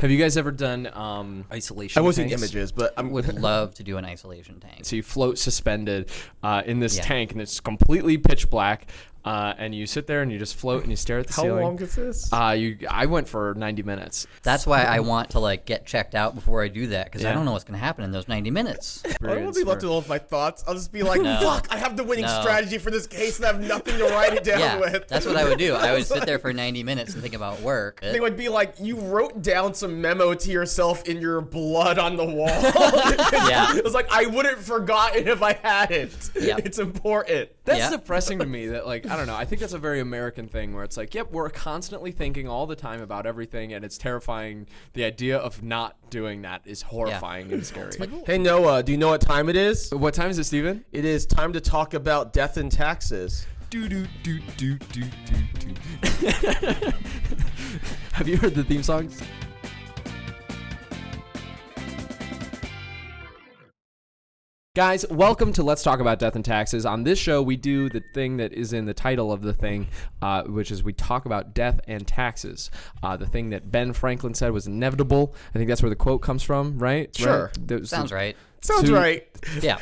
Have you guys ever done um, isolation? I was seeing tanks? images, but I'm Would love to do an isolation tank. So you float suspended uh, in this Yeah. tank, and it's completely pitch black. Uh, and you sit there and you just float and you stare at the How ceiling. long is this? Uh, you, I went for 90 minutes. That's why I want to like get checked out before I do that because Yeah. I don't know what's gonna happen in those 90 minutes. I don't want to be left alone with my thoughts. I'll just be like, No. "Fuck! I have the winning No. strategy for this case, and I have nothing to write it down yeah, with." that's what I would do. I would sit there for 90 minutes and think about work. They would be like, "You wrote down some memo to yourself in your blood on the wall." Yeah. it was like I wouldn't have forgotten if I hadn't. Yep. It's important. That's Yeah. depressing to me. That like I don't know. I think that's a very American thing where it's like, yep, we're constantly thinking all the time about everything, and it's terrifying. The idea of not doing that is horrifying and scary. Hey Noah, do you know what time it is? what time is it, Steven? It is time to talk about death and taxes. Do do do do do do do. Have you heard the theme songs? Guys, welcome to Let's Talk About Death and Taxes. On this show, we do the thing that is in the title of the thing, uh, which is we talk about death and taxes. Uh, the thing that Ben Franklin said was inevitable. I think that's where the quote comes from, right? Sure. Right? Sounds right. Sounds So- right. Yeah.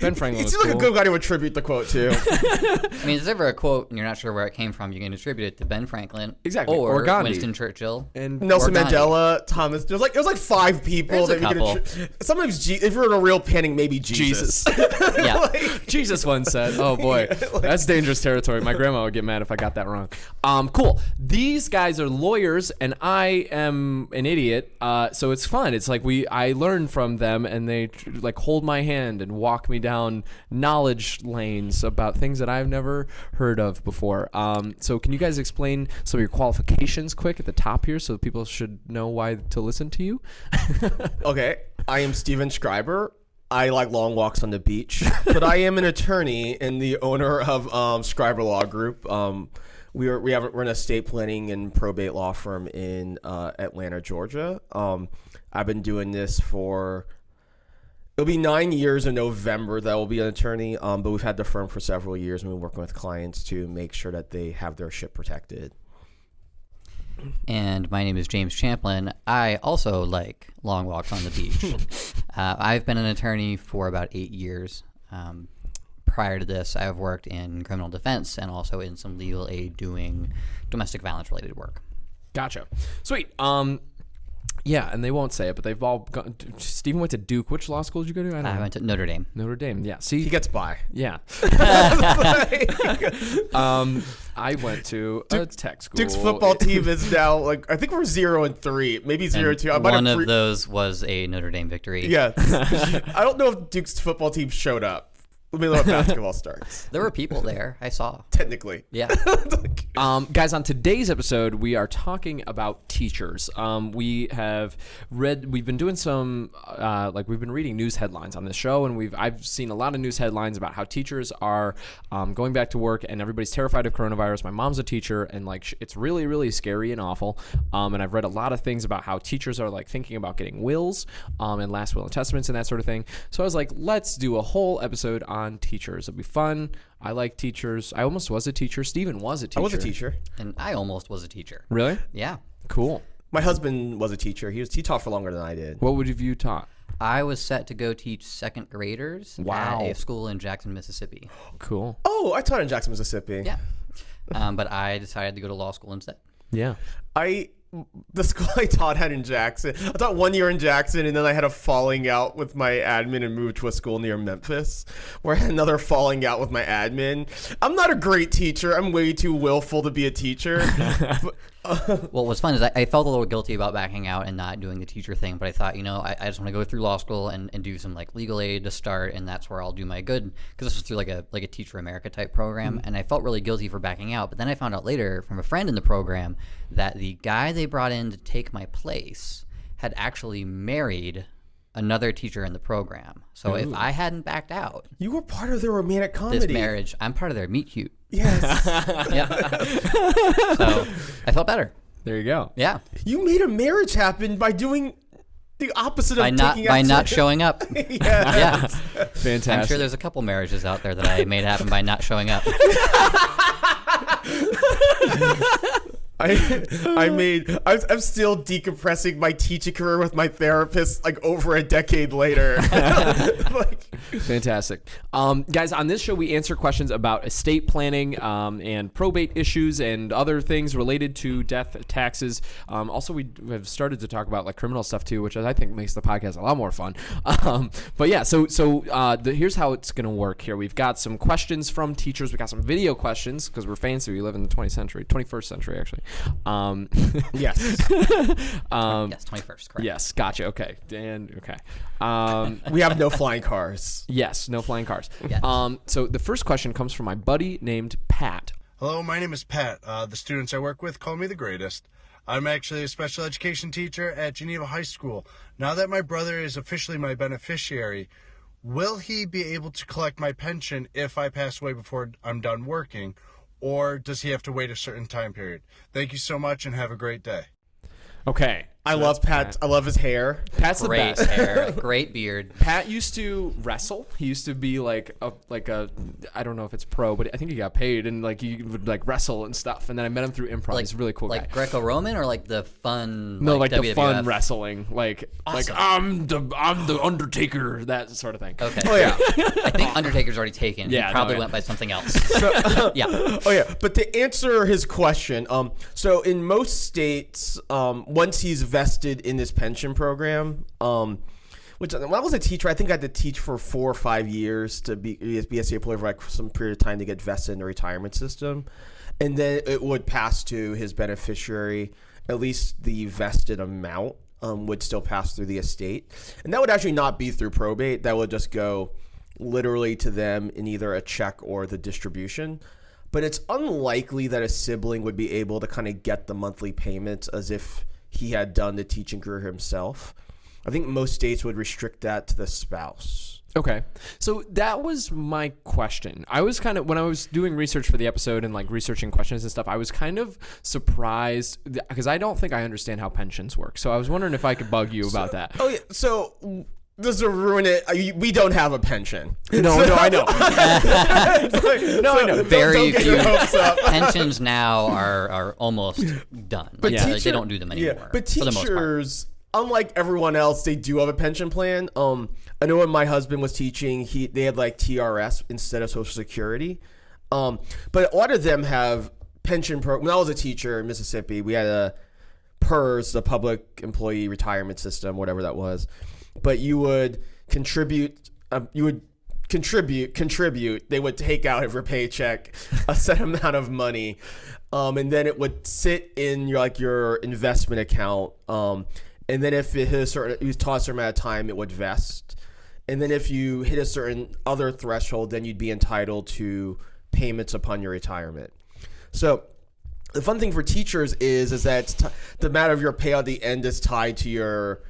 Ben Franklin He was seems like a good guy to attribute the quote to. I mean, if there's ever a quote and you're not sure where it came from, you can attribute it to Ben Franklin, Exactly, or, or Gandhi. Winston Churchill. And Nelson Mandela, Thomas. There's like there's like five people There's that we couple. can. attri- Sometimes, G- if you're in a real panic, maybe Jesus. Jesus. Yeah. Jesus once said, "Oh boy, that's dangerous territory." My grandma would get mad if I got that wrong. Um, cool. These guys are lawyers, and I am an idiot. Uh, so it's fun. It's like we I learn from them, and they tr- like hold my hand and walk me down knowledge lanes about things that I've never heard of before. Um, so can you guys explain some of your qualifications quick at the top here, so people should know why to listen to you? Okay, I am Steven Schreiber. I like long walks on the beach, but I am an attorney and the owner of um, Schreiber Law Group. Um, we are we have we're an estate planning and probate law firm in uh, Atlanta, Georgia. Um, I've been doing this for it'll be nine years in November that I will be an attorney. Um, but we've had the firm for several years and we're working with clients to make sure that they have their ship protected. And my name is James Champlin. I also like long walks on the beach. uh, I've been an attorney for about eight years. Um, prior to this, I have worked in criminal defense and also in some legal aid doing domestic violence related work. Gotcha. Sweet. Um, yeah, and they won't say it, but they've all gone. Stephen went to Duke. Which law school did you go to? I don't I know. went to Notre Dame. Notre Dame. Yeah. See. He gets by. yeah. um, I went to a tech school. Duke's football team is now like I think we're zero and three, maybe zero And two. I might one have of pre- those was a Notre Dame victory. Yeah, I don't know if Duke's football team showed up. Let me know when basketball starts. There were people there. I saw. Technically. Yeah. Um, guys, on today's episode, we are talking about teachers. Um, we have read, we've been doing some, uh, like we've been reading news headlines on this show, and we've I've seen a lot of news headlines about how teachers are um, going back to work, and everybody's terrified of coronavirus. My mom's a teacher, and like it's really, really scary and awful. Um, and I've read a lot of things about how teachers are like thinking about getting wills, um, and last will and testaments and that sort of thing. So I was like, let's do a whole episode on teachers. It'll be fun. I like teachers. I almost was a teacher. Steven was a teacher. I was a teacher. and I almost was a teacher. Really? Yeah. Cool. My husband was a teacher. He was he taught for longer than I did. What would have you taught? I was set to go teach second graders Wow. at a school in Jackson, Mississippi. Cool. Oh, I taught in Jackson, Mississippi. Yeah. Um, but I decided to go to law school instead. Yeah. I the school I taught had in Jackson. I taught one year in Jackson, and then I had a falling out with my admin and moved to a school near Memphis, where I had another falling out with my admin. I'm not a great teacher. I'm way too willful to be a teacher. But- Well, what's fun is I, I felt a little guilty about backing out and not doing the teacher thing, but I thought, you know, I, I just want to go through law school and, and do some like legal aid to start, and that's where I'll do my good because this was through like a like a Teach for America type program, mm-hmm. and I felt really guilty for backing out. But then I found out later from a friend in the program that the guy they brought in to take my place had actually married another teacher in the program. So if I hadn't backed out, you were part of the romantic comedy. this marriage, I'm part of their meet cute. Yes. Yeah. so I felt better. There you go. Yeah. you made a marriage happen by doing the opposite By of not taking by not showing up. yeah. yeah. Fantastic. I'm sure there's a couple marriages out there that I made happen by not showing up. I I made I'm, I'm still decompressing my teaching career with my therapist like over a decade later. like, Fantastic. Um, guys, on this show, we answer questions about estate planning um, and probate issues and other things related to death, taxes. Um, also, we have started to talk about like criminal stuff too, which I think makes the podcast a lot more fun. Um, but yeah, so so uh, the, here's how it's going to work here. We've got some questions from teachers. We got some video questions because we're fancy. We live in the 20th century, 21st century actually. Um, yes. um, yes, 21st, correct. yes, gotcha. Okay, Dan. Okay. Um, We have no flying cars. Yes, no flying cars. Yes. Um, so the first question comes from my buddy named Pat. Hello, my name is Pat. Uh, the students I work with call me the greatest. I'm actually a special education teacher at Geneva High School. Now that my brother is officially my beneficiary, will he be able to collect my pension if I pass away before I'm done working, or does he have to wait a certain time period? Thank you so much and have a great day. Okay. I love Pat. I love his hair. Pat's the Great best. hair, great beard. Pat used to wrestle. He used to be like a like a I don't know if it's pro, but I think he got paid and like he would like wrestle and stuff. And then I met him through improv. Like He's a really cool like guy. Greco-Roman or like the fun. no, like, the WWF? fun wrestling, like like I'm the I'm the Undertaker, that sort of thing. Okay. Oh yeah. I think Undertaker's already taken. Yeah, he probably no, yeah. went by something else. yeah. Oh yeah, but to answer his question, um, so in most states, um, once he's vested in this pension program, um, which when I was a teacher, I think I had to teach for four or five years to be be a employee for like some period of time to get vested in the retirement system, and then it would pass to his beneficiary. At least the vested amount um, would still pass through the estate, and that would actually not be through probate. That would just go literally to them in either a check or the distribution. But it's unlikely that a sibling would be able to kind of get the monthly payments as if he had done the teaching career himself. I think most states would restrict that to the spouse. Okay. So that was my question. I was kind of when I was doing research for the episode and like researching questions and stuff, I was kind of surprised because I don't think I understand how pensions work. So I was wondering if I could bug you about that. Oh yeah, so does will ruin it? We don't have a pension. No, no, I know. no, I know. Very don't, don't few. Pensions now are, are almost done. But Yeah. they don't do them anymore. Yeah, but for the most part. teachers, unlike everyone else, they do have a pension plan. Um, I know when my husband was teaching, he they had like TRS instead of Social Security. Um, but a lot of them have pension pro. When I was a teacher in Mississippi, we had a PERS, the Public Employee Retirement System, whatever that was. But you would contribute. Um, you would contribute contribute they would take out of your paycheck a set amount of money um, and then it would sit in your like your investment account um, and then if it hit a certain you taught a certain amount of time it would vest and then if you hit a certain other threshold then you'd be entitled to payments upon your retirement so the fun thing for teachers is is that the amount of your payout at the end is tied to your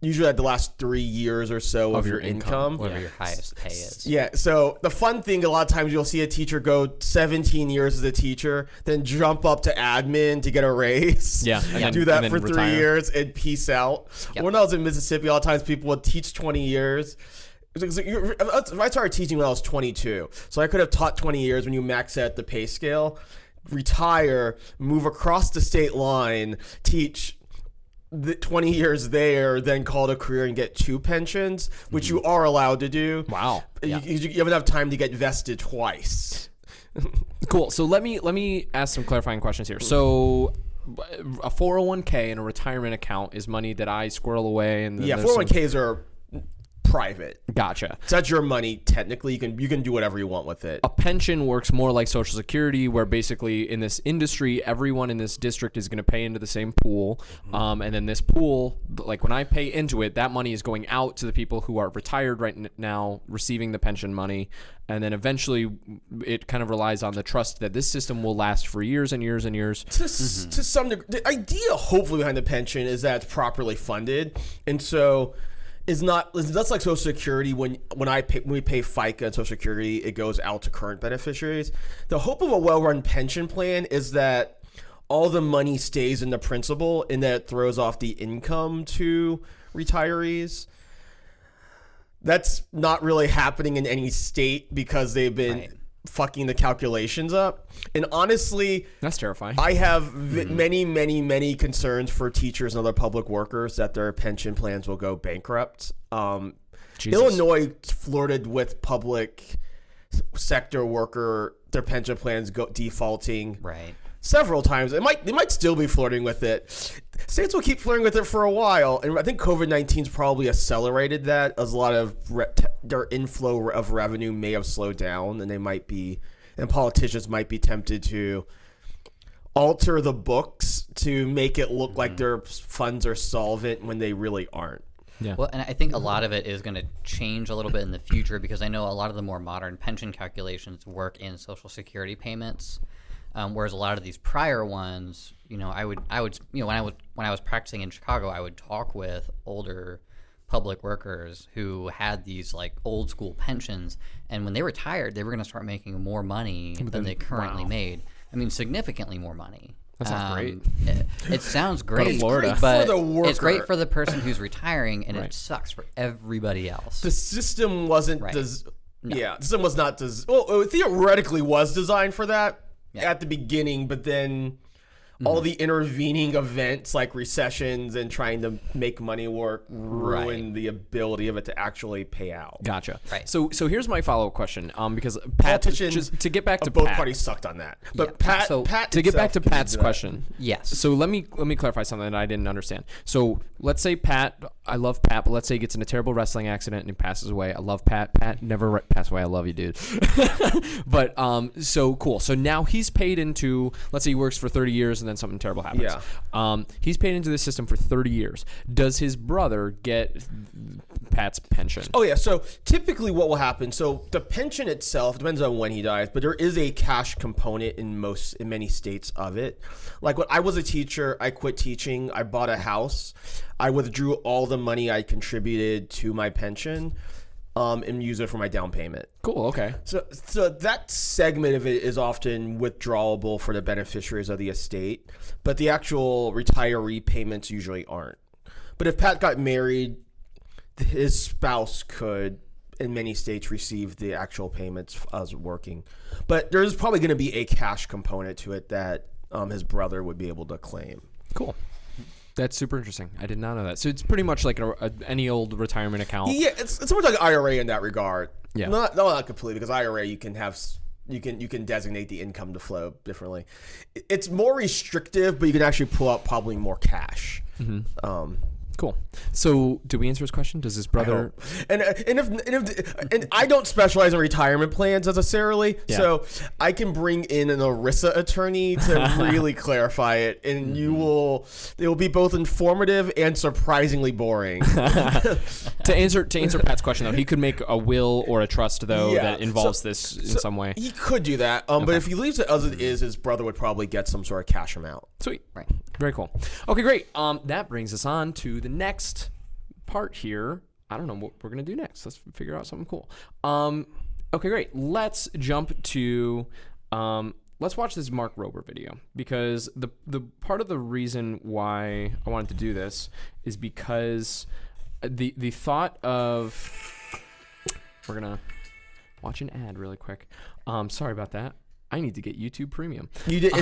usually at the last three years or so of, your, income. whatever your highest pay is. Yeah, so the fun thing, a lot of times you'll see a teacher go 17 years as a teacher, then jump up to admin to get a raise. Yeah, and then- do that and for three retire. years and peace out. Yep. When I was in Mississippi, a lot of times people would teach 20 years. It was like- you're- uh, I started teaching when I was 22, so I could have taught 20 years when you max out the pay scale. Retire, move across the state line, teach the 20 years there, then call it a career and get two pensions, which you mm-hmm. are allowed to do. Wow. You, you, you have enough time to get vested twice. Cool. So let me let me ask some clarifying questions here. So a 401k and a retirement account is money that I squirrel away and Yeah, 401ks are private. Gotcha. So that's your money technically. You can you can do whatever you want with it. a pension works more like social security where basically in this industry everyone in this district is going to pay into the same pool um, and then this pool like when i pay into it that money is going out to the people who are retired right n- now receiving the pension money and then eventually it kind of relies on the trust that this system will last for years and years and years to, s to some degree, the idea hopefully behind the pension is that it's properly funded, and so is not that's like Social Security when when I pay when we pay FICA and Social Security, it goes out to current beneficiaries. The hope of a well-run pension plan is that all the money stays in the principal and that it throws off the income to retirees. That's not really happening in any state because they've been Right. Fucking the calculations up. And honestly, That's terrifying. I have v- many, many, many concerns for teachers and other public workers that their pension plans will go bankrupt. Um. Illinois flirted with public sector worker their pension plans go defaulting Right. Several times. It might they might still be flirting with it. States will keep flirting with it for a while, and I think COVID 19's probably accelerated that. As a lot of re- t- their inflow of revenue may have slowed down, and they might be, and politicians might be tempted to alter the books to make it look like mm-hmm. their funds are solvent when they really aren't. yeah. Well, and I think a lot of it is going to change a little bit in the future because I know a lot of the more modern pension calculations work in Social Security payments, um, whereas a lot of these prior ones, you know, I would, I would, you know, when I was when I was practicing in Chicago, I would talk with older public workers who had these like old school pensions, and when they retired, they were going to start making more money than they currently made. I mean, significantly more money. That sounds great. It, it sounds great, Florida. It's but for the it's great for the person who's retiring, and Right. it sucks for everybody else. the system wasn't Right. des- yeah the system was not des- well it theoretically was designed for that at the beginning but then Mm-hmm. all the intervening events like recessions and trying to make money work ruin the ability of it to actually pay out Gotcha. Right. So so here's my follow up question. Um, because Pat, politicians just to get back to both Pat, parties sucked on that but Yeah, pat so- pat to get back to Pat's question. Yes. So let me let me clarify something that I didn't understand. So let's say Pat, I love Pat, but let's say he gets in a terrible wrestling accident and he passes away. I love Pat. Pat never re- pass away. I love you, dude. but um, so cool. So now he's paid into. Let's say he works for 30 years and then something terrible happens. Yeah. Um, he's paid into the system for 30 years. Does his brother get Pat's pension? Oh yeah, so typically what will happen? So the pension itself depends on when he dies, but there is a cash component in most in many states of it. Like when I was a teacher, I quit teaching, I bought a house, I withdrew all the money I contributed to my pension, um, and use it for my down payment. Cool. Okay. So, so that segment of it is often withdrawable for the beneficiaries of the estate, but the actual retiree payments usually aren't. But if Pat got married, his spouse could, in many states, receive the actual payments as working. But there's probably going to be a cash component to it that um, his brother would be able to claim. Cool. That's super interesting. I did not know that. So it's pretty much like a, a, any old retirement account. Yeah, it's, it's almost like IRA in that regard. Yeah. not no, not completely because IRA you can have you can you can designate the income to flow differently. It's more restrictive, but you can actually pull out probably more cash. Mm-hmm. Um, Cool. So, did we answer his question? Does his brother? and uh, and if, and if and I don't specialize in retirement plans necessarily, Yeah. so I can bring in an ERISA attorney to really clarify it, and you Mm-hmm. will it will be both informative and surprisingly boring. to answer to answer Pat's question though, he could make a will or a trust though Yeah. that involves So- this in so some way. He could do that, um, but if he leaves it as it is, his brother would probably get some sort of cash amount. Sweet. Right. Very cool. Okay, great. Um, that brings us on to the next part here. I don't know what we're gonna do next. Let's figure out something cool. Um, okay, great. Let's jump to um, let's watch this Mark Rober video because the the part of the reason why I wanted to do this is because the the thought of we're gonna watch an ad really quick. Um, sorry about that. I need to get YouTube Premium. You did.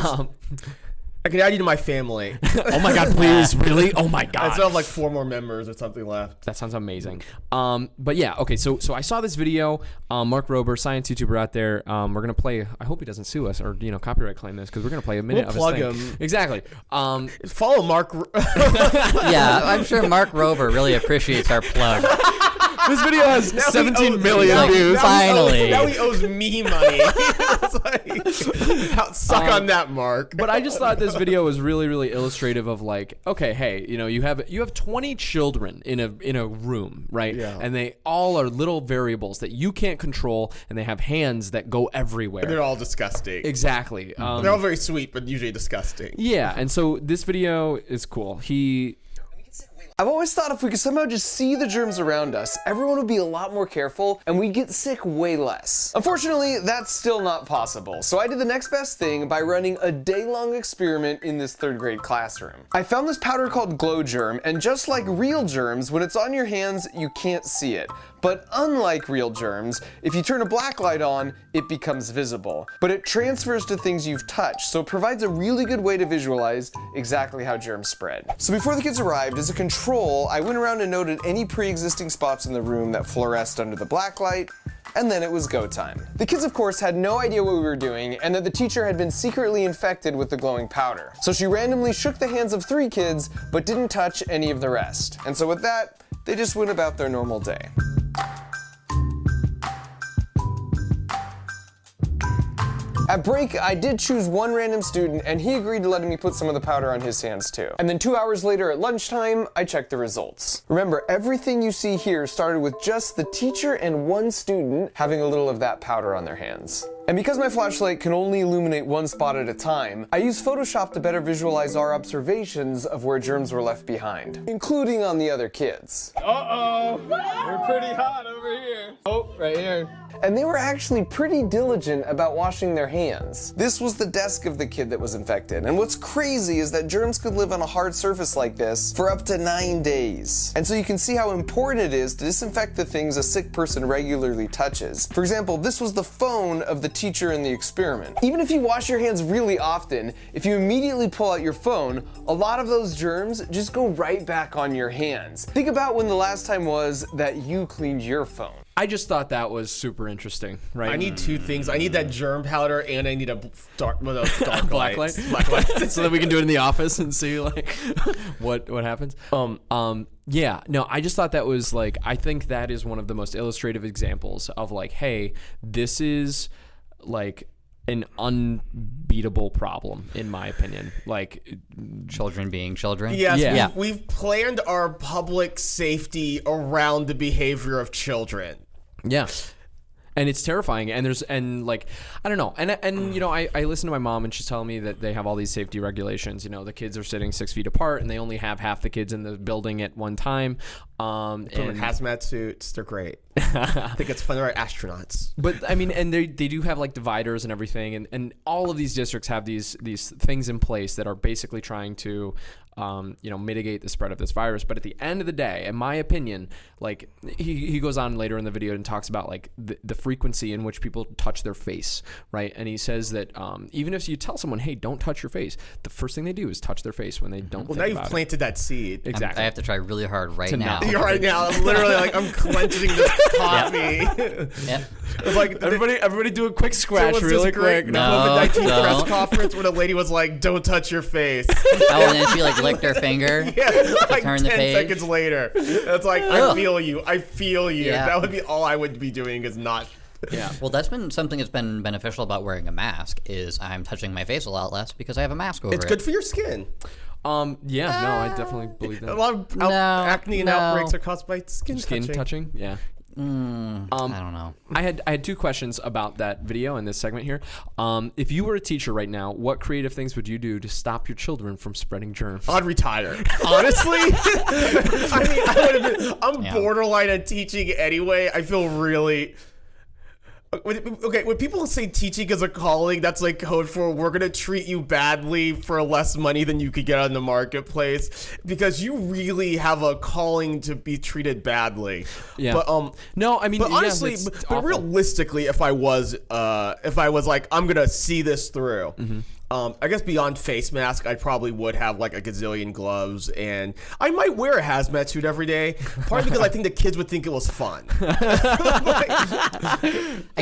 It's, I can add you to my family. oh my god, please, really? Oh my god. I still have like four more members or something left. That sounds amazing. Um, but yeah, okay. So so I saw this video. Um, Mark Rober, science YouTuber out there. Um, we're gonna play. I hope he doesn't sue us or you know copyright claim this because we're gonna play a minute We'll of plug his thing. him. Exactly. Um, Follow Mark. yeah, I'm sure Mark Rober really appreciates our plug. This video has Now 17 owes- million Like, views. Now he owes- Finally. now he owes me money. Like, suck Um, on that, Mark. but I just thought this video was really, really illustrative of like, okay, hey, you know, you have you have 20 children in a in a room, right? Yeah. And they all are little variables that you can't control, and they have hands that go everywhere. they're all disgusting. exactly. Um, They're all very sweet, but usually disgusting. yeah, and so this video is cool. He we can segue I've always thought if we could somehow just see the germs around us, everyone would be a lot more careful and we'd get sick way less. Unfortunately, that's still not possible, so I did the next best thing by running a day-long experiment in this third grade classroom. I found this powder called Glo Germ, and just like real germs, when it's on your hands, you can't see it. But unlike real germs, if you turn a black light on, it becomes visible. But it transfers to things you've touched, so it provides a really good way to visualize exactly how germs spread. So before the kids arrived, as a control, I went around and noted any pre-existing spots in the room that fluoresced under the black light, and then it was go time. The kids of course had no idea what we were doing and that the teacher had been secretly infected with the glowing powder. So she randomly shook the hands of three kids but didn't touch any of the rest. And so with that, they just went about their normal day. At break, I did choose one random student and he agreed to letting me put some of the powder on his hands too. And then two hours later at lunchtime, I checked the results. Remember, everything you see here started with just the teacher and one student having a little of that powder on their hands. And because my flashlight can only illuminate one spot at a time, I used Photoshop to better visualize our observations of where germs were left behind, including on the other kids. Uh-oh. We're pretty hot over here. Oh, right here. And they were actually pretty diligent about washing their hands. This was the desk of the kid that was infected. And what's crazy is that germs could live on a hard surface like this for up to nine days. And so you can see how important it is to disinfect the things a sick person regularly touches. For example, this was the phone of the teacher in the experiment. Even if you wash your hands really often, if you immediately pull out your phone, a lot of those germs just go right back on your hands. Think about when the last time was that you cleaned your phone. I just thought that was super interesting, right? I need two things. I need that germ powder and I need a dark, one of dark black light, Black lights. so that we can do it in the office and see like what what happens. Um, um, yeah, no, I just thought that was like I think that is one of the most illustrative examples of like, hey, this is like an unbeatable problem in my opinion. Like, Children being children. Yes, Yeah. We've, we've planned our public safety around the behavior of children. Yeah. And it's terrifying, and there's and like I don't know, and and you know I, I listen to my mom and she's telling me that they have all these safety regulations. You know the kids are sitting six feet apart, and they only have half the kids in the building at one time. Um, Put them in and hazmat suits. They're great. I think it's fun. They're astronauts. But I mean, and they they do have like dividers and everything, and, and all of these districts have these these things in place that are basically trying to, um, you know, mitigate the spread of this virus. But at the end of the day, in my opinion, like he, he goes on later in the video and talks about like the, the frequency in which people touch their face, right? And he says that um, even if you tell someone, hey, don't touch your face, the first thing they do is touch their face when they don't. Well, think now you've about it. planted that seed. I'm- Exactly. I have to try really hard right now. You're right now. I'm literally like I'm clenching this coffee. Yep. it's like Everybody, everybody, do a quick scratch, was really this quick. No. COVID nineteen press conference where the lady was like, "Don't touch your face." Oh, and then she like licked her finger. Yeah, like turn ten the page. seconds later, it's like I feel you. I feel you. Yeah. That would be all I would be doing is not. Yeah. Well, that's been something that's been beneficial about wearing a mask is I'm touching my face a lot less because I have a mask over It's it. good for your skin. Um. Yeah. No, I definitely believe that. A lot of out- No, acne and no. outbreaks are caused by skin, Skin touching. touching. Yeah. I don't know. I had I had two questions about that video and this segment here. Um, if you were a teacher right now, what creative things would you do to stop your children from spreading germs? I'd retire. Honestly, I mean, I would have been. I'm Yeah. borderline on teaching anyway. I feel really. Okay, when people say teaching is a calling, that's like code for we're gonna treat you badly for less money than you could get on the marketplace because you really have a calling to be treated badly. Yeah. But um, No, I mean, but yeah, honestly, but, but realistically, if I was, uh, if I was like, I'm gonna see this through. Mm-hmm. Um, I guess beyond face mask, I probably would have like a gazillion gloves, and I might wear a hazmat suit every day. Partly because I think the kids would think it was fun. I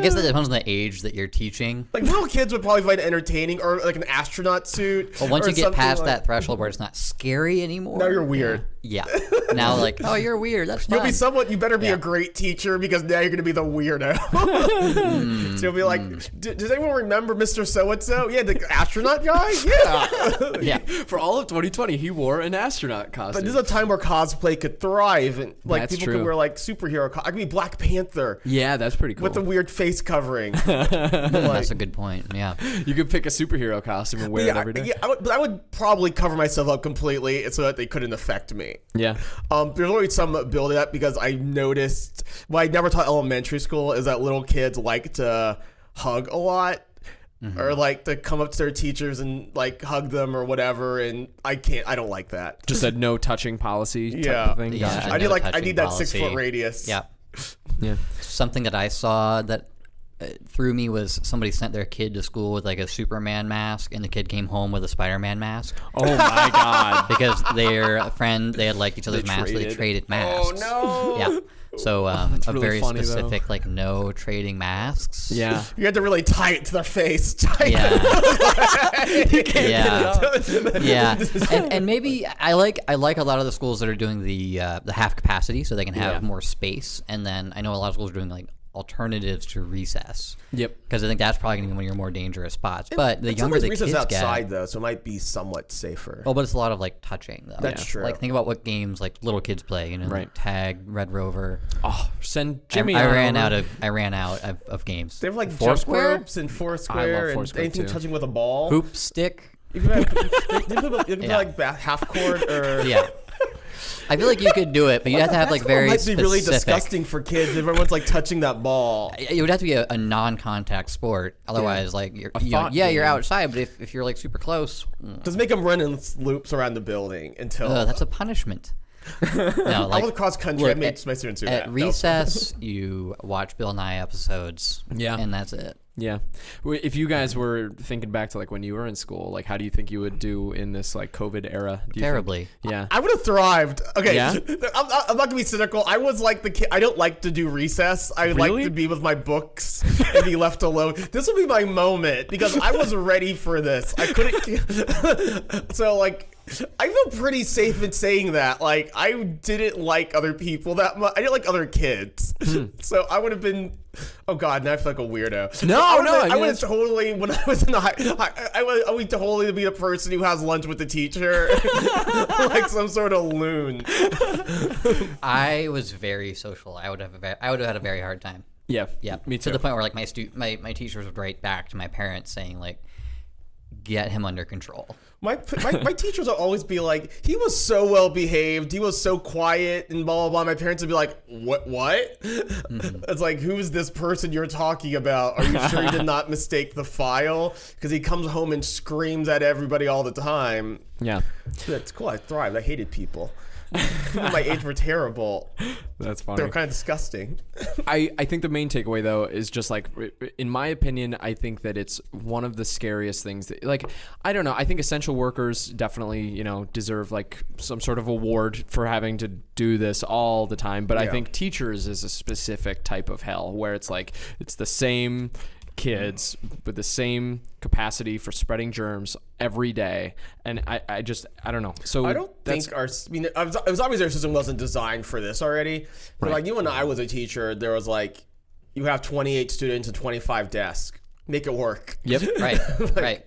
guess that depends on the age that you're teaching. Like little kids would probably find it entertaining, or like an astronaut suit. Once you get past like- that threshold where it's not scary anymore. now you're weird. Yeah. Now like, oh, you're weird. That's fine. You'll be somewhat. You better be Yeah. a great teacher because now you're going to be the weirdo. Hmm. so you'll be like, "D- does anyone remember Mr. So and So? Yeah, the astronaut guy. Yeah. yeah. For all of 2020, he wore an astronaut costume. But this is a time where cosplay could thrive, and like That's people true. could wear like superhero. Co- I could be Black Panther yeah, that's pretty cool. with the weird face covering. That's a good point. Yeah. you could pick a superhero costume and wear it every day. yeah, I would, but I would probably cover myself up completely so that they couldn't affect me. Yeah. Um, there's always some build up because I noticed what I never taught elementary school is that little kids like to hug a lot. Or like to come up to their teachers and like hug them or whatever, and I can't. I don't like that. Just a no touching policy type Yeah. of thing. Yeah. Gotcha. I need no like I need that six foot radius. Yeah. Yeah. Something that I saw that uh, threw me was somebody sent their kid to school with like a Superman mask, and the kid came home with a Spider-Man mask Oh my god. because their friend they had liked each other's masks. so They traded. traded masks. Oh no. Yeah. So um, a really very funny, though. specific like no trading masks. Yeah. You had to really tie it to their face. Tie Yeah. yeah. yeah. And, and maybe I like I like a lot of the schools that are doing the uh, the half capacity so they can have Yeah. more space. And then I know a lot of schools are doing like alternatives to recess. Yep. Because I think that's probably going to be one of your more dangerous spots. But the It's younger the recess kids outside get, though, so it might be somewhat safer. oh, but it's a lot of like touching though. That's true. Like think about what games like little kids play. You know, Right. like tag, Red Rover. Oh, send Jimmy. I, on ran over. out of I ran out of, of games. They have like jump Foursquare? ropes and Foursquare and Foursquare, anything too. touching with a ball. hoop stick. You can, have, you can put, you can put Yeah. like half court or Yeah. I feel like you could do it, but you have to have like very might be really specific- disgusting for kids. if Everyone's like touching that ball. It would have to be a, a non-contact sport. Otherwise, like you're, you know, thought yeah, you're outside, but if, if you're like super close, mm, Just make them run in loops around the building until. uh, that's a punishment. no, I like went cross country. I made at- my students do at that. recess, you watch Bill Nye episodes. Yeah. and that's it. Yeah. If you guys were thinking back to like when you were in school, like how do you think you would do in this like COVID era? Do you think- Terribly. yeah. I would have thrived. Okay, Yeah? I'm, not- I'm not gonna be cynical. I was like the kid. I don't like to do recess. I Really? like to be with my books and be left alone. This will be my moment because I was ready for this. I couldn't. so like. I feel pretty safe in saying that. Like, I didn't like other people that much. I didn't like other kids. Hmm. so I would have been. Oh God, now I feel like a weirdo. No, I would've no, been- I I, would have totally when I was in the high. I, I, would, I would totally be the person who has lunch with the teacher, like some sort of loon. I was very social. I would have a ve- I would have had a very hard time. Yeah. Yeah, Me too. To the point where like my stu- my my teachers would write back to my parents saying like, "Get him under control." My, my my teachers would always be like, he was so well behaved, he was so quiet, and blah blah blah. My parents would be like, what what? Mm-hmm. It's like, who is this person you're talking about? Are you sure you did not mistake the file? Because he comes home and screams at everybody all the time. Yeah. That's cool. I thrived. I hated people. People my age were terrible. That's funny. They were kind of disgusting. I, I think the main takeaway though is just like in my opinion I think that it's one of the scariest things that like I don't know I think essential workers definitely you know deserve like some sort of award for having to do this all the time but I think teachers is a specific type of hell where it's like it's the same kids with the same capacity for spreading germs every day and I, I just I don't know so I don't think our. I mean, it was, obvious our system wasn't designed for this already. But like you and I was a teacher, there was like, you have 28 students and 25 desks. Make it work. yep Right, right.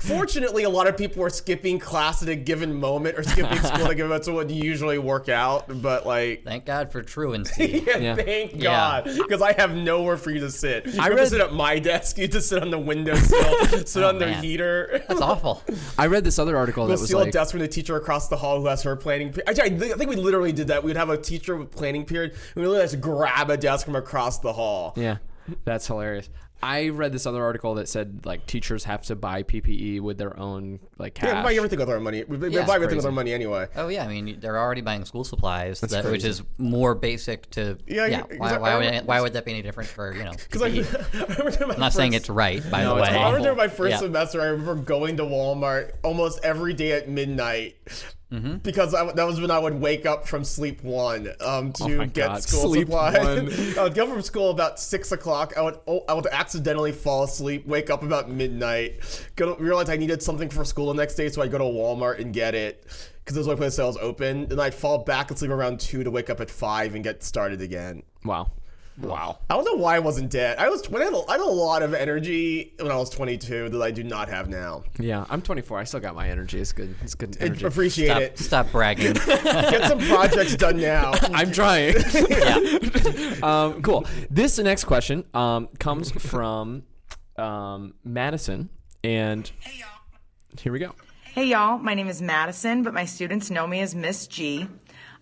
Fortunately, a lot of people were skipping class at a given moment or skipping school at a given moment, so it would usually work out. But like, Thank God for truancy. yeah, Yeah. thank God, because I have nowhere for you to sit. You I have to read- sit at my desk. You have to sit on the windowsill, sit on oh, the man. heater. That's awful. I read this other article that We'll was steal like a desk from the teacher across the hall who has her planning. Pe- Actually, I, thi- I think we literally did that. We'd have a teacher with planning period. And we literally just grab a desk from across the hall. Yeah, that's hilarious. I read this other article that said like teachers have to buy PPE with their own like cash. Yeah, we buy everything with our money. We, we Yeah, buy it's everything with our money anyway. Oh yeah, I mean they're already buying school supplies, that, which is more basic to Yeah, yeah. why, I- why I would remember- why would that be any different for you know? Because I, PPE? I remember during my I'm not saying first- it's right, by No, the way. I remember during my first Yeah. semester, I remember going to Walmart almost every day at midnight. Mm-hmm. Because I, that was when I would wake up from sleep one um, to Oh get God, school sleep supplies. one. I would go from school about six o'clock. I would oh, I would accidentally fall asleep, wake up about midnight, go to, realize I needed something for school the next day, so I would go to Walmart and get it because there's only place that was open. And I'd fall back and sleep around two to wake up at five and get started again. wow, wow. I don't know why I wasn't dead. I was when I had, a, I had a lot of energy when I was 22 that I do not have now. Yeah, I'm 24. I still got my energy. It's good. It's good I energy. appreciate Stop, it. stop bragging. Get some projects done now. I'm trying. yeah. um, cool. This next question um, comes from um, Madison, and here we go. Hey y'all, my name is Madison, but my students know me as Miss G.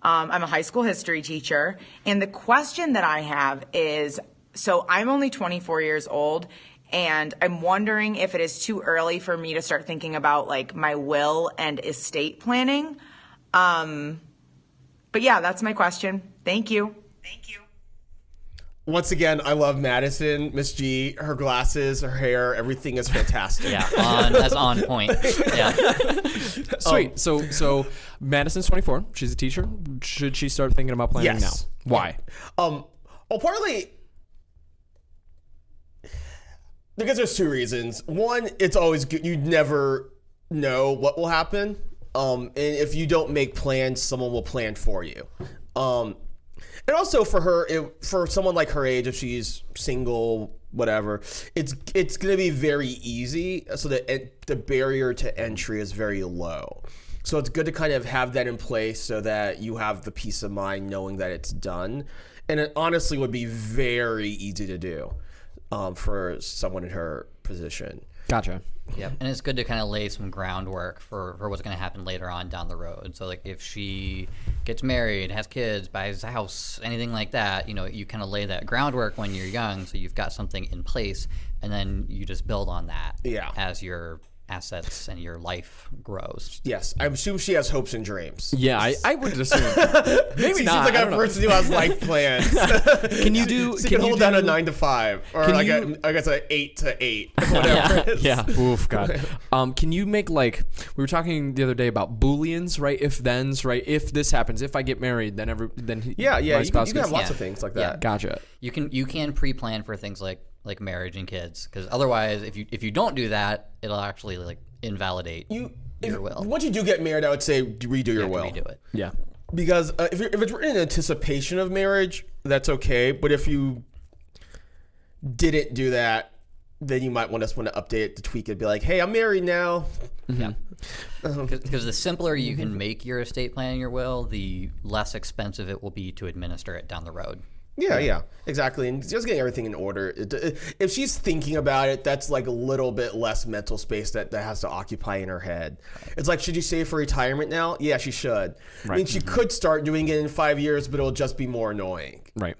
Um, I'm a high school history teacher, and the question that I have is so I'm only 24 years old, and I'm wondering if it is too early for me to start thinking about like my will and estate planning. Um, but yeah, that's my question. Thank you. Thank you. Once again, I love Madison, Miss G, her glasses, her hair, everything is fantastic. Yeah, on that's on point. Yeah. Sweet. so so Madison's 24. She's a teacher. Should she start thinking about planning Yes. now? Why? Um, well, partly because there's two reasons. One, it's always good. You never know what will happen. Um, and if you don't make plans, someone will plan for you. Um, and also for her, it, for someone like her age, if she's single, whatever, it's it's gonna be very easy. So the the barrier to entry is very low. So it's good to kind of have that in place so that you have the peace of mind knowing that it's done. And it honestly would be very easy to do um, for someone in her position. Gotcha. Yep. And it's good to kind of lay some groundwork for, for what's going to happen later on down the road. So, like, if she gets married, has kids, buys a house, anything like that, you know, you kind of lay that groundwork when you're young. So you've got something in place, and then you just build on that Yeah. as your assets and your life grows. Yes, I assume she has hopes and dreams. Yeah, I, I would assume. Maybe She not. seems like I a don't know. person who has life plans. Can you do? She can can you hold down a nine to five, or Can like you- a, I guess a eight to eight, whatever. it is. Yeah. Oof, God. Um, can you make like we were talking the other day about booleans, right? If thens, right? If this happens, if I get married, then every then yeah, yeah. my You can, spouse you can gets- have lots Yeah. of things like Yeah. that. Gotcha. You can you can pre-plan for things like like marriage and kids because otherwise, if you if you don't do that, it'll actually like invalidate You, your if, will. once you do get married, I would say redo your You have to will. redo it. Yeah. because uh, if, you're, if it's written in anticipation of marriage, that's okay. But if you didn't do that, then you might want us want to update it to tweak it, be like, "Hey, I'm married now." Mm-hmm. Yeah. Um, because the simpler you can mm-hmm. make your estate plan in your will, the less expensive it will be to administer it down the road. Yeah, yeah, exactly. And just getting everything in order. It- it- If she's thinking about it, that's like a little bit less mental space that, that has to occupy in her head. It's like, should you save for retirement now? Yeah, she should. I mean, she could start doing it in five years, but it'll just be more annoying. Right.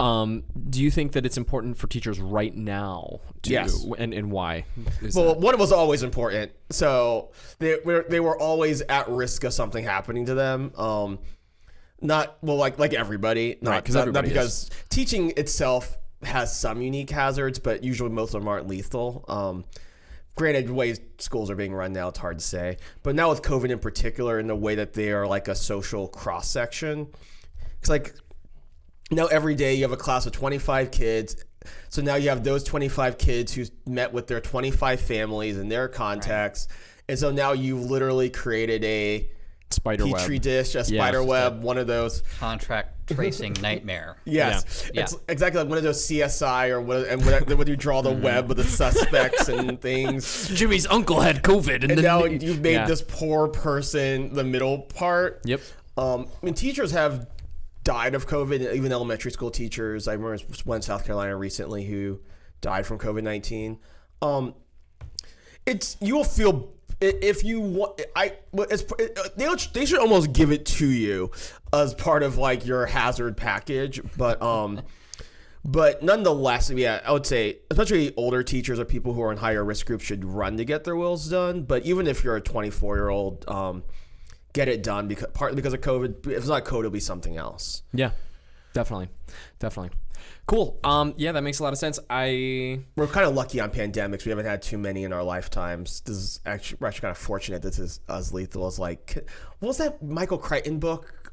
Um, do you think that it's important for teachers right now? To, Yes. And and why? Is Well, that- one was always important. So they were they were always at risk of something happening to them. Um, not well, like like everybody, not, Right, not, everybody not is. because teaching itself has some unique hazards, but usually most of them aren't lethal. Um, granted, the way schools are being run now, it's hard to say. But now with COVID in particular, in the way that they are like a social cross section, it's like now every day you have a class of 25 kids so now you have those 25 kids who's met with their 25 families and their contacts and so now you've literally created a spider petri web. dish a spider web one of those Contract tracing nightmare. yes Yeah. it's exactly like one of those csi or what and when, when you draw the web with the suspects and things Jimmy's uncle had COVID, and, and then now you've made Yeah. this poor person the middle part Yep. Um, I mean, teachers have died of COVID, even elementary school teachers. I remember one in South Carolina recently who died from COVID 19. Um, it's, you will feel, i- if you want, I, it's, they, they should almost give it to you as part of like your hazard package. But, um, but nonetheless, yeah, I would say, especially older teachers or people who are in higher risk groups should run to get their wills done. But even if you're a 24 year old, um, get it done because partly because of COVID. If it's not COVID, it'll be something else. Yeah, definitely, definitely. Cool. Um, yeah, that makes a lot of sense. I We're kind of lucky on pandemics. We haven't had too many in our lifetimes. This is actually we're actually kind of fortunate. This is as lethal as like what was that Michael Crichton book?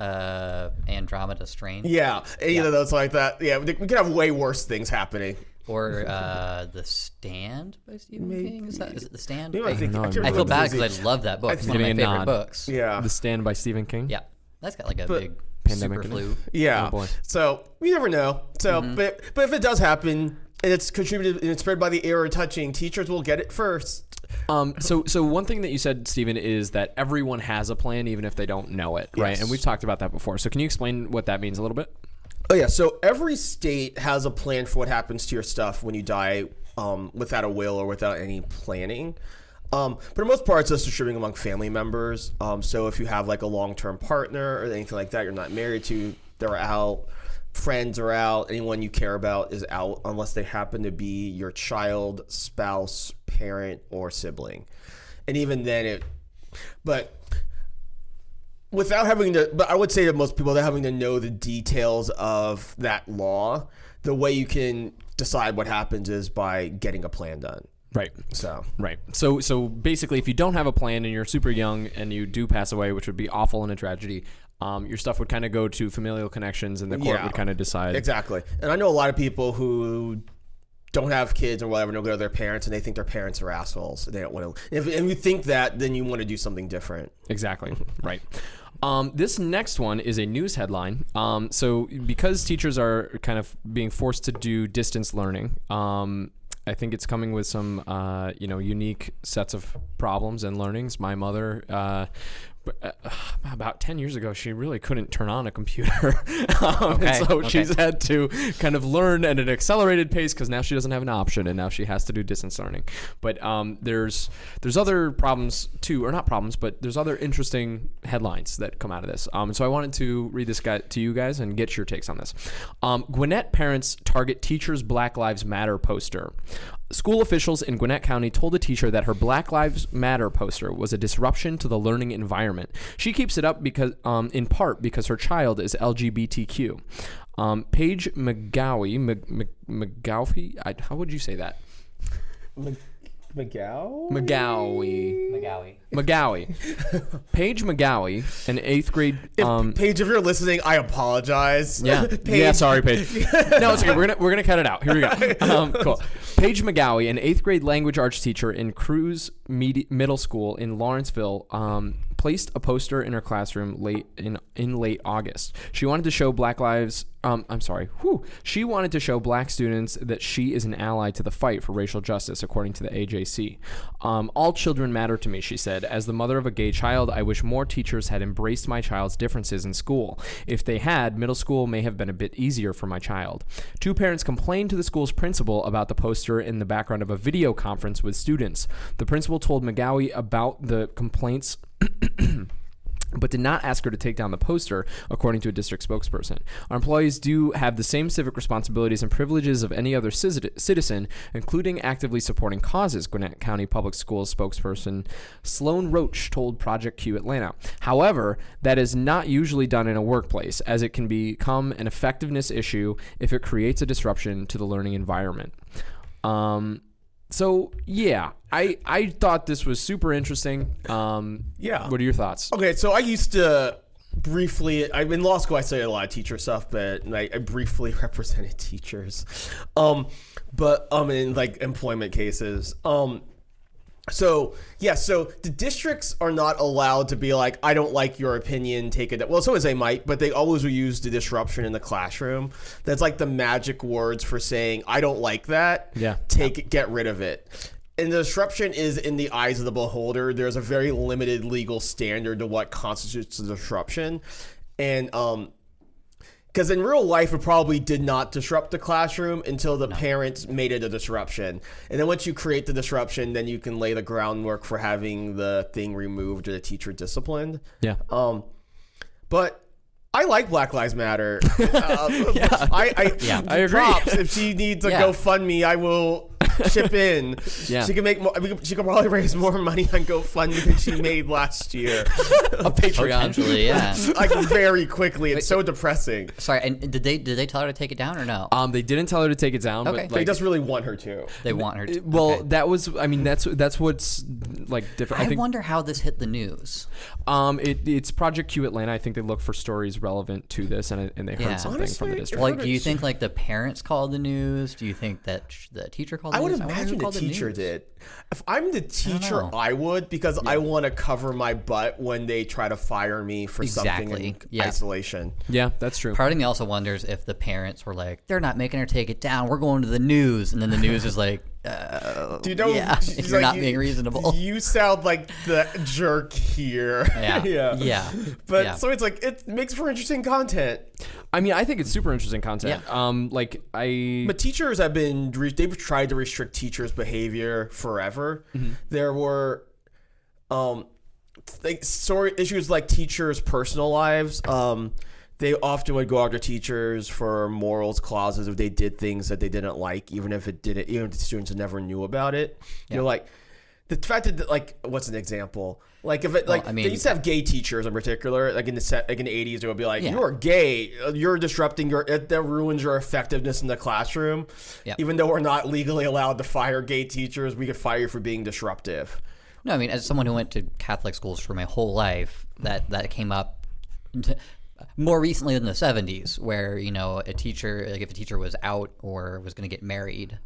Uh, Andromeda Strain. Yeah, either of those like that. Yeah, we we could have way worse things happening. Or uh, The Stand by Stephen King. Is that is it The Stand? Maybe I I, think I, I I feel bad because I love that book. It's one of my favorite nod. books. Yeah, The Stand by Stephen King. Yeah. That's got like a But- big Pandemic super flu. yeah. Oh, boy. So you never know. So, but but if it does happen and it's contributed and it's spread by the air or touching, teachers will get it first. Um, so, so one thing that you said, Stephen, is that everyone has a plan, even if they don't know it, right? And we've talked about that before. So, can you explain what that means a little bit? Oh yeah, so every state has a plan for what happens to your stuff when you die um, without a will or without any planning. Um, but for the most part, it's just distributing among family members. Um, so if you have like a long-term partner or anything like that, you're not married to, they're out. Friends are out. Anyone you care about is out, unless they happen to be your child, spouse, parent, or sibling. And even then, it. But without having to, but I would say to most people, without having to know the details of that law, the way you can decide what happens is by getting a plan done. Right. So Right. So so basically, if you don't have a plan and you're super young and you do pass away, which would be awful and a tragedy, um, your stuff would kind of go to familial connections, and the court Yeah. would kind of decide. Exactly. And I know a lot of people who don't have kids or whatever, and go to their parents and they think their parents are assholes. They don't want to. If, if you think that, then you want to do something different. Exactly. right. Um, this next one is a news headline. Um, so, because teachers are kind of being forced to do distance learning, um, I think it's coming with some, uh, you know, unique sets of problems and learnings. My mother, uh, about 10 years ago, she really couldn't turn on a computer. um, and Okay, so okay. she's had to kind of learn at an accelerated pace because now she doesn't have an option and now she has to do distance learning. But um, there's there's other problems too, or not problems, but there's other interesting headlines that come out of this. Um, so I wanted to read this guy to you guys and get your takes on this. Um, Gwinnett parents target teacher's Black Lives Matter poster. School officials in Gwinnett County told a teacher that her Black Lives Matter poster was a disruption to the learning environment. She keeps it up because, um, in part, because her child is LGBTQ. Um, Paige McGowie, Mc, Mc, McGowie, how would you say that? McGow? McGowie. McGowie. McGowie. Paige McGowie, an eighth grade. Um, Paige, if you're listening, I apologize. Yeah. Paige, Yeah. Sorry, Paige. no, it's okay. We're gonna we're gonna cut it out. Here we go. Um, cool. Paige McGowie, an eighth grade language arts teacher in Crews Medi- Middle School in Lawrenceville, um, placed a poster in her classroom late in in late August. She wanted to show Black Lives. Um, I'm sorry. Whew. She wanted to show Black students that she is an ally to the fight for racial justice, according to the AJC. Um, All children matter to me, she said. As the mother of a gay child, I wish more teachers had embraced my child's differences in school. If they had, middle school may have been a bit easier for my child. Two parents complained to the school's principal about the poster in the background of a video conference with students. The principal told McGowie about the complaints but did not ask her to take down the poster, according to a district spokesperson. Our employees do have the same civic responsibilities and privileges of any other citizen, including actively supporting causes, Gwinnett County Public Schools spokesperson Sloan Roach told Project Q Atlanta. However, that is not usually done in a workplace, as it can become an effectiveness issue if it creates a disruption to the learning environment. Um, so yeah, I I thought this was super interesting. Um, Yeah. What are your thoughts? Okay, so I used to briefly. I in law school. I studied a lot of teacher stuff, but I, I briefly represented teachers, um, but um in like employment cases, um. So yeah, so the districts are not allowed to be like, I don't like your opinion, take it. Well, sometimes they might, but they always will use the disruption in the classroom. That's like the magic words for saying, I don't like that. Yeah. take it, get rid of it. And the disruption is in the eyes of the beholder. There's a very limited legal standard to what constitutes a disruption, and um, because in real life it probably did not disrupt the classroom until the parents made it a disruption and then once you create the disruption then you can lay the groundwork for having the thing removed or the teacher disciplined Yeah. um but I like Black Lives Matter. Uh, I, I, Yeah. I agree. Props. If she needs a Yeah. GoFundMe, I will chip in. Yeah. She can make more. we could- She could probably raise more money on GoFundMe than she made last year. A Patreon. Potentially, yeah. like very quickly. It's so depressing. Sorry, and did they did they tell her to take it down or no? Um, they didn't tell her to take it down, Okay. but They like, just really want her to. they want her to. well, okay. that was. I mean, that's that's what's like different. I, I think. wonder how this hit the news. um, it, it's Project Q Atlanta. I think they look for stories relevant to this, and and they heard Yeah. something from the district. Like, do you think like the parents called the news? Do you think that sh- the teacher called? The I would news? wonder who imagine the teacher news. did. If I'm the teacher, know. I, would because I want to cover my butt when they try to fire me for something Exactly. in Yeah. isolation. yeah, that's true. Part of me also wonders if the parents were like, "They're not making her take it down. We're going to the news," and then the news is like, Do you know? yeah, she's you're not you- being reasonable. You sound like the jerk here. Yeah. yeah, Yeah. But Yeah. so it's like it makes for interesting content. I mean, I think it's super interesting content. Um, like I, But teachers have been they've tried to restrict teachers' behavior forever. Mm-hmm. There were um like story issues like teachers' personal lives. Um they often would go after teachers for morals clauses if they did things that they didn't like, even if it didn't, even if the students never knew about it. You're like, the fact that, like, what's an example? Like, if it, like, I mean- they used to have gay teachers in particular, like in the set, like in the 80s, it would be like, Yeah. you're gay, you're disrupting your, it, that ruins your effectiveness in the classroom. Yep. Even though we're not legally allowed to fire gay teachers, we could fire you for being disruptive. No, I mean, as someone who went to Catholic schools for my whole life, that that came up more recently than the '70s, where you know a teacher, like if a teacher was out or was going to get married,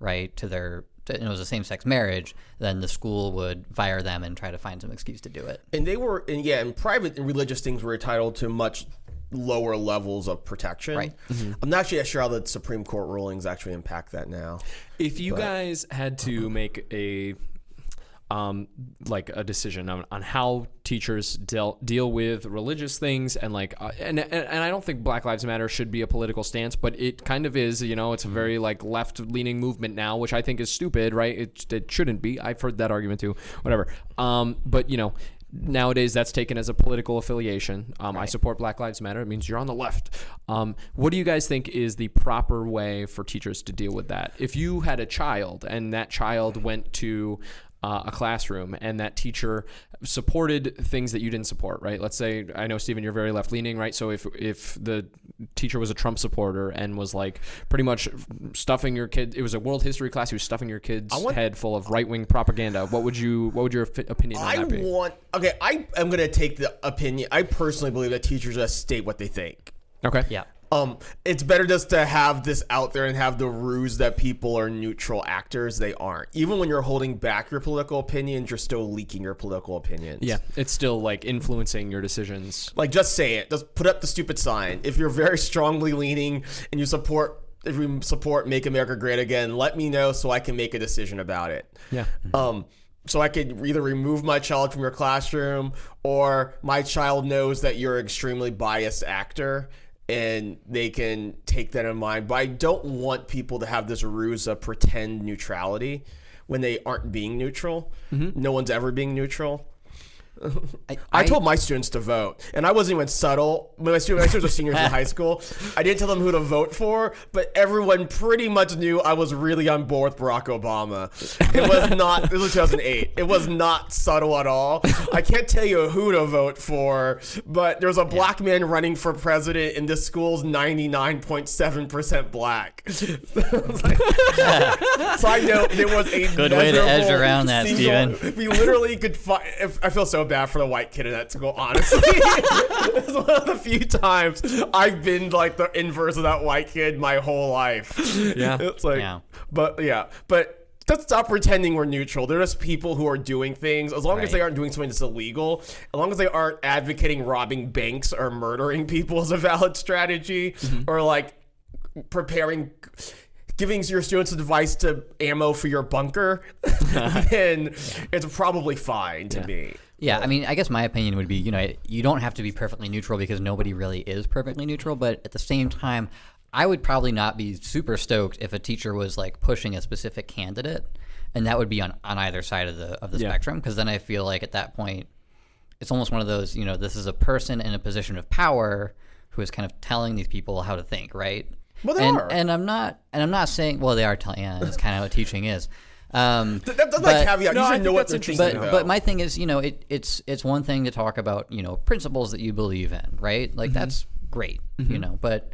right, to their, to, and it was a same-sex marriage, then the school would fire them and try to find some excuse to do it. and they were and yeah and private and religious things were entitled to much lower levels of protection Right. Mm-hmm. i'm not actually sure how the supreme court rulings actually impact that now if you guys had to make a um, like a decision on, on how teachers deal deal with religious things and like uh, and, and and I don't think Black Lives Matter should be a political stance, but it kind of is. You know, it's a very like left leaning movement now, which I think is stupid. Right? It it shouldn't be. I've heard that argument too. Whatever. Um, but you know. Nowadays, that's taken as a political affiliation. Um, I support Black Lives Matter. It means you're on the left. Um, what do you guys think is the proper way for teachers to deal with that? If you had a child and that child went to uh, a classroom and that teacher supported things that you didn't support, right? Let's say I know Stephen, you're very left leaning, right? So if if the teacher was a Trump supporter and was like pretty much stuffing your kid, it was a world history class, he was stuffing your kid's want- head full of right wing propaganda. What would you? What would your fi- opinion on i that be? want okay i am going to take the opinion i personally believe that teachers just state what they think okay. Yeah. Um, it's better just to have this out there and have the ruse that people are neutral actors. They aren't. Even when you're holding back your political opinions, you're still leaking your political opinions. Yeah, it's still like influencing your decisions. Like, just say it. Just put up the stupid sign. If you're very strongly leaning and you support, if you support Make America Great Again, let me know so I can make a decision about it. Yeah. Um, so I could either remove my child from your classroom or my child knows that you're an extremely biased actor and they can take that in mind. But I don't want people to have this ruse of pretend neutrality when they aren't being neutral. Mm-hmm. No one's ever being neutral. I, told my students to vote, and I wasn't even subtle. My students, my students were seniors in high school, I didn't tell them who to vote for, but everyone pretty much knew I was really on board with Barack Obama. It was not. This was 2008. It was not subtle at all. I can't tell you who to vote for, but there was a black man running for president, and this school's 99.7 percent black. so I know there was a Good way to edge around that, single- Steven. we literally could find. I feel so bad for the white kid in that school. Honestly, it's one of the few times I've been like the inverse of that white kid my whole life. Yeah. it's like, Yeah. but yeah, but. Let's stop pretending we're neutral. They're just people who are doing things. As long as they aren't doing something that's illegal, as long as they aren't advocating robbing banks or murdering people as a valid strategy, mm-hmm. or like preparing giving your students a device to ammo for your bunker then it's probably fine to me Yeah, I mean, I guess my opinion would be, you know, you don't have to be perfectly neutral because nobody really is perfectly neutral, but at the same time, I would probably not be super stoked if a teacher was like pushing a specific candidate, and that would be on, on either side of the of the Yeah. spectrum because then I feel like at that point, it's almost one of those, you know, this is a person in a position of power who is kind of telling these people how to think, right? Well, they and, are. and I'm not, and I'm not saying, well, they are telling. Yeah, that's kind of what teaching is. Um, That- that's but- like caveat No, you I should know what they're interesting, thinking but about. but my thing is, you know, it, it's it's one thing to talk about, you know, principles that you believe in, right? Like Mm-hmm. that's great, you know, but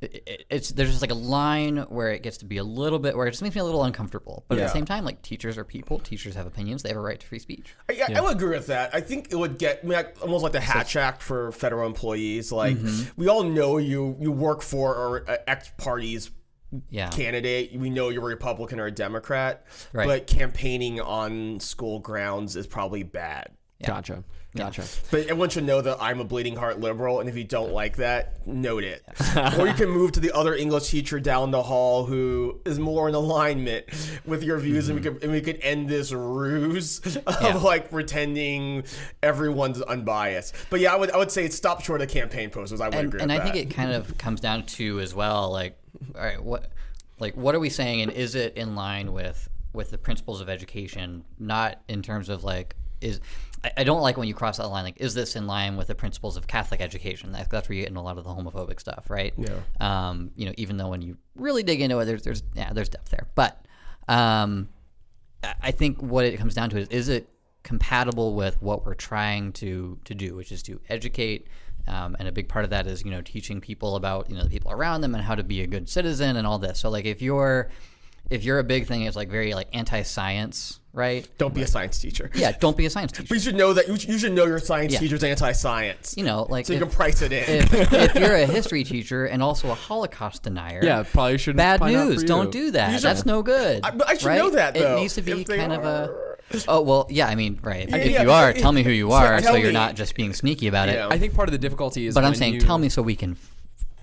it, it- it's there's just like a line where it gets to be a little bit where it just makes me a little uncomfortable. But at the same time, like teachers are people, teachers have opinions, they have a right to free speech. I, I would agree with that. I think it would get I mean, like, almost like the Hatch Act for federal employees. Like Mm-hmm. we all know you you work for or uh, X party's Yeah. candidate. We know you're a Republican or a Democrat, Right. but campaigning on school grounds is probably bad. Gotcha. Gotcha. But everyone should know that I'm a bleeding heart liberal, and if you don't like that, note it. or you can move to the other English teacher down the hall who is more in alignment with your views, and we mm-hmm. could and we could end this ruse of Yeah. like pretending everyone's unbiased. But yeah, I would I would say stop short of campaign posters. I would and, agree. and with I think it kind of comes down to as well, like, all right, what, like, what are we saying, and is it in line with with the principles of education? Not in terms of like, is I, I don't like when you cross that line. Like, is this in line with the principles of Catholic education? That, that's where you get into a lot of the homophobic stuff, right? Yeah. Um, you know, even though when you really dig into it, there's there's yeah, there's depth there, but um, I- I think what it comes down to is is it compatible with what we're trying to to do, which is to educate. Um, and a big part of that is you know teaching people about you know the people around them and how to be a good citizen and all this. So like if you're if you're a big thing is like very like anti-science, right? don't be a science teacher. Yeah, don't be a science teacher. But you should know that you should, you should know your science Yeah. teacher's anti-science. You know, like so you can price it in. if, if you're a history teacher and also a Holocaust denier, Yeah, probably shouldn't. bad find news. Don't do that. Should- That's no good. I- but I should right? know that, though, It needs to be if they kind of a. are. Oh well, yeah. I mean, right. Yeah, if yeah, you are, yeah, tell me who you so are, so tell you're me. not just being sneaky about it. Yeah. I think part of the difficulty is. But I'm when saying, you- tell me so we can f-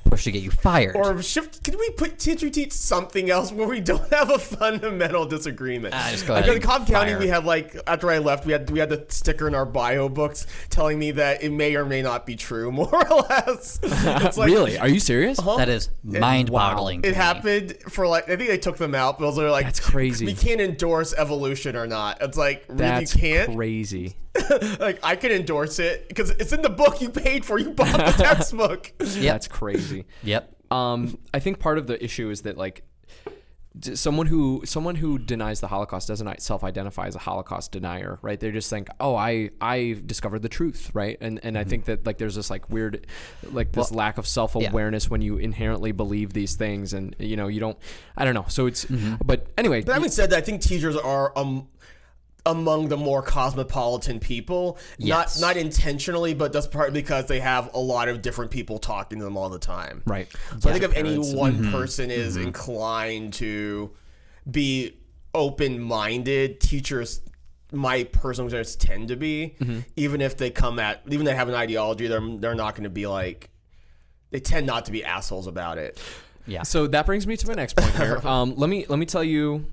push to get you fired. Or shift? Can we put teacher teach something else where we don't have a fundamental disagreement? Ah, just go like ahead in and Cobb County, we had like after I left, we had we had the sticker in our bio books telling me that it may or may not be true, more or less. It's like, really? Are you serious? that is mind-boggling. to It me. happened for like I think they took them out, but those are like That's crazy. We can't endorse evolution or not. It's like really That's can't. crazy. like I can endorse it because it's in the book you paid for. You bought the textbook. yeah, That's crazy. Yep. Um, I think part of the issue is that like someone who someone who denies the Holocaust doesn't self-identify as a Holocaust denier, right? They just think, "Oh, I I discovered the truth," right? And and I think that like there's this like weird, like this lack of self-awareness when you inherently believe these things, and you know you don't. I don't know. So it's, but anyway, But having said that, I think teachers are um among the more cosmopolitan people. Yes. Not not intentionally, but that's partly because they have a lot of different people talking to them all the time. right. So I think if any Parents. one mm-hmm. person is mm-hmm. inclined to be open minded, teachers my personal experience tend to be, mm-hmm. even if they come at even if they have an ideology, they're they're not going to be like they tend not to be assholes about it. Yeah. So that brings me to my next point here. Um, let me let me tell you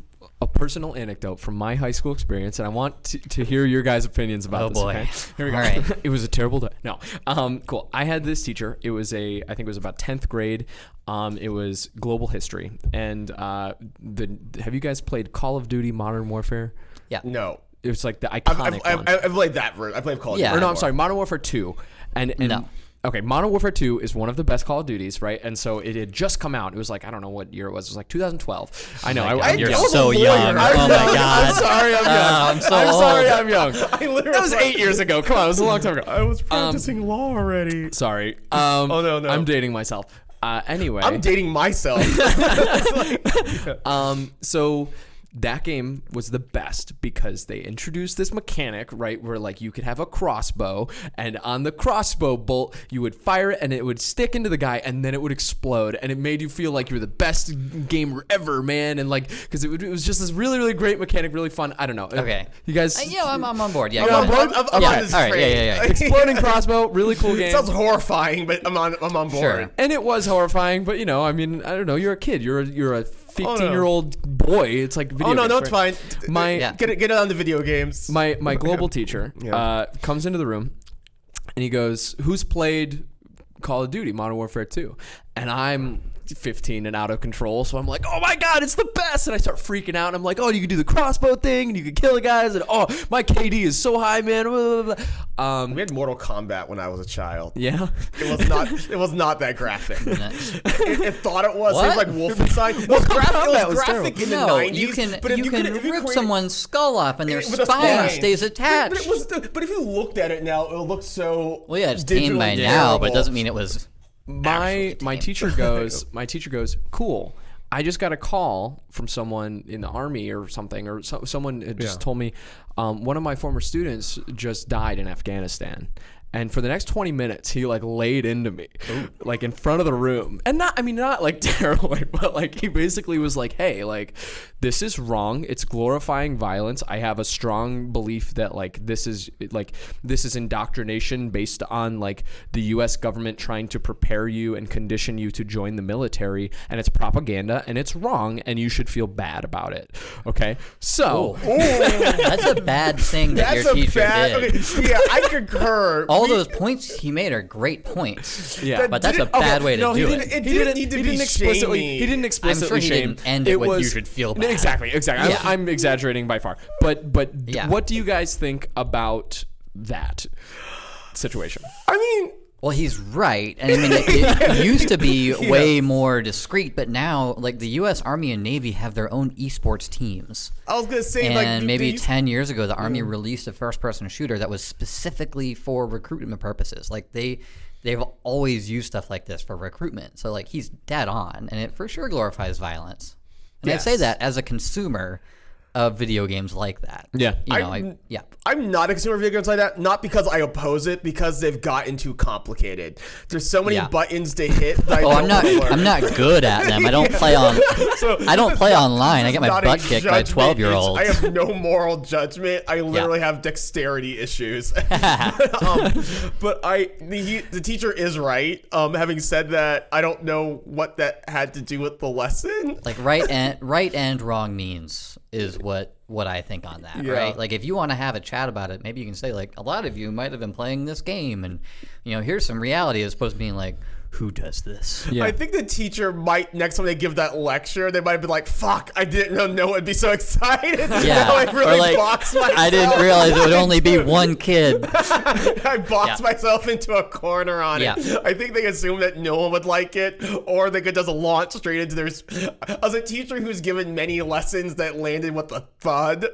a personal anecdote from my high school experience, and I want to, to hear your guys' opinions about Oh, this. boy. Okay? Here we go. All right. it was a terrible day. No, um, cool. I had this teacher. It was a I think it was about tenth grade. Um, it was global history, and uh, the have you guys played Call of Duty Modern Warfare? yeah. No. It was like the I've, iconic I've, one. I've, I've played that version. I played Call of Yeah. Duty. or no, I'm sorry, Modern Warfare 2. And, and No. Okay, Modern Warfare 2 is one of the best Call of Duties, right? And so it had just come out. It was like I don't know what year it was. It was like 2012. I know. I, God, I'm you're young. was so young. I'm Oh my young. god. I'm sorry, I'm young. Oh, I'm so I'm old. sorry, I'm young. I literally That was eight years ago. Come on, it was a long time ago. I was practicing law already. Sorry. Um, Oh, no, no. I'm dating myself. Uh, anyway, I'm dating myself. um, so that game was the best because they introduced this mechanic, right, where like you could have a crossbow, and on the crossbow bolt you would fire it, and it would stick into the guy, and then it would explode, and it made you feel like you were the best gamer ever, man, and like because it, it was just this really really great mechanic, really fun. I don't know. Okay. you guys. Uh, yeah, I'm, I'm on board. Yeah. I'm on board. I'm, I'm Yeah, on this right, yeah, yeah, yeah. Exploding crossbow, really cool game. Sounds horrifying, but I'm on. I'm on board. Sure. and it was horrifying, but you know, I mean, I don't know. You're a kid. You're a, you're a 15 Oh, no. year old boy. It's like video Oh no, games, no, it's right? fine. My Yeah. Get it, get it on the video games. my my global teacher uh, comes into the room and he goes, "Who's played Call of Duty Modern Warfare 2?" And I'm 15 and out of control, so I'm like, "Oh my god, it's the best!" And I start freaking out. And I'm like, "Oh, you can do the crossbow thing, and you can kill the guys, and oh, my KD is so high, man." Blah, blah, blah. Um, we had Mortal Kombat when I was a child. yeah. It was not. it was not that graphic. it, it thought it was. It was like Wolfenstein. It was, graphic, it Kombat was was graphic in the No, 90s. you can but if you, you can could- if you rip create- someone's skull off and their with spine spine. stays attached. but it was. But if you looked at it now, it looks so. well, yeah, it's tame by now, but it doesn't mean it was. My my teacher goes my teacher goes cool. I just got a call from someone in the army or something or so, someone had just Yeah. told me um, one of my former students just died in afghanistan and for the next 20 minutes he like laid into me like in front of the room. And not i mean not like terribly but like he basically was like hey like this is wrong. It's glorifying violence. I have a strong belief that like this is like this is indoctrination based on like the us government trying to prepare you and condition you to join the military and it's propaganda and it's wrong and you should feel bad about it. Okay? So That's a bad thing that That's your a teacher bad. did. Okay, yeah, I concur. All We- those points he made are great points. Yeah. but that's a didn't- okay, bad way to no, he do didn't, it. It he didn't he didn't need to he be didn't explicitly. shamey. He didn't explicitly he shame. didn't end it with, "You should feel bad." Exactly, exactly. Yeah. I'm, I'm exaggerating by far. But but Yeah. what do you guys think about that situation? I mean, Well, he's right. And I mean, it, it used to be way more discreet, but now, like, the U.S. Army and Navy have their own esports teams. I was gonna say And like maybe these- 10 years ago, the Army released a first person shooter that was specifically for recruitment purposes. Like, they. They've always used stuff like this for recruitment. So, like, he's dead on, and it for sure glorifies violence. And I say that as a consumer of video games like that. Yeah. You know, I, I'm- yeah. I'm not a consumer of video games like that, not because I oppose it, because they've gotten too complicated. There's so many Yeah. buttons to hit. That I Oh, I'm don't learn. I'm not good at them. I don't play on. So I don't play is online. I get my butt kicked by judgment 12 year olds. I have no moral judgment. I literally have dexterity issues. um, but I, the, he, the teacher is right. Um, having said that, I don't know what that had to do with the lesson. like right and right and wrong means is what what I think on that, Yeah. right? Like if you want to have a chat about it, maybe you can say like a lot of you might have been playing this game, and you know here's some reality as opposed to being like who does this? Yeah. I think the teacher might next time they give that lecture, they might be like, "Fuck, I didn't know no one would be so excited." Yeah, I really or like boxed myself. I didn't realize it would only be one kid. I boxed Yeah. myself into a corner on Yeah. it. I think they assumed that no one would like it, or they could just launch straight into their. sp- As a teacher who's given many lessons that landed with a thud,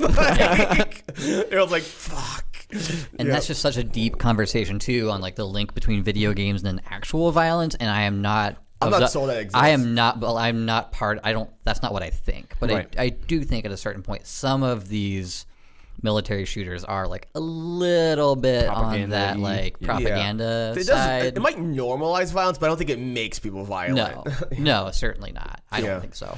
like, it was like, "Fuck." And that's just such a deep conversation too on like the link between video games and actual violence. And I am not. I'm not the- sold that exists. I am not. Well, I'm not part. I don't. That's not what I think. But Right. I, I do think at a certain point, some of these military shooters are like a little bit on that Propaganda-y. like Yeah. propaganda It, does, side. it might normalize violence, but I don't think it makes people violent. no, no, certainly not. I Yeah. don't think so.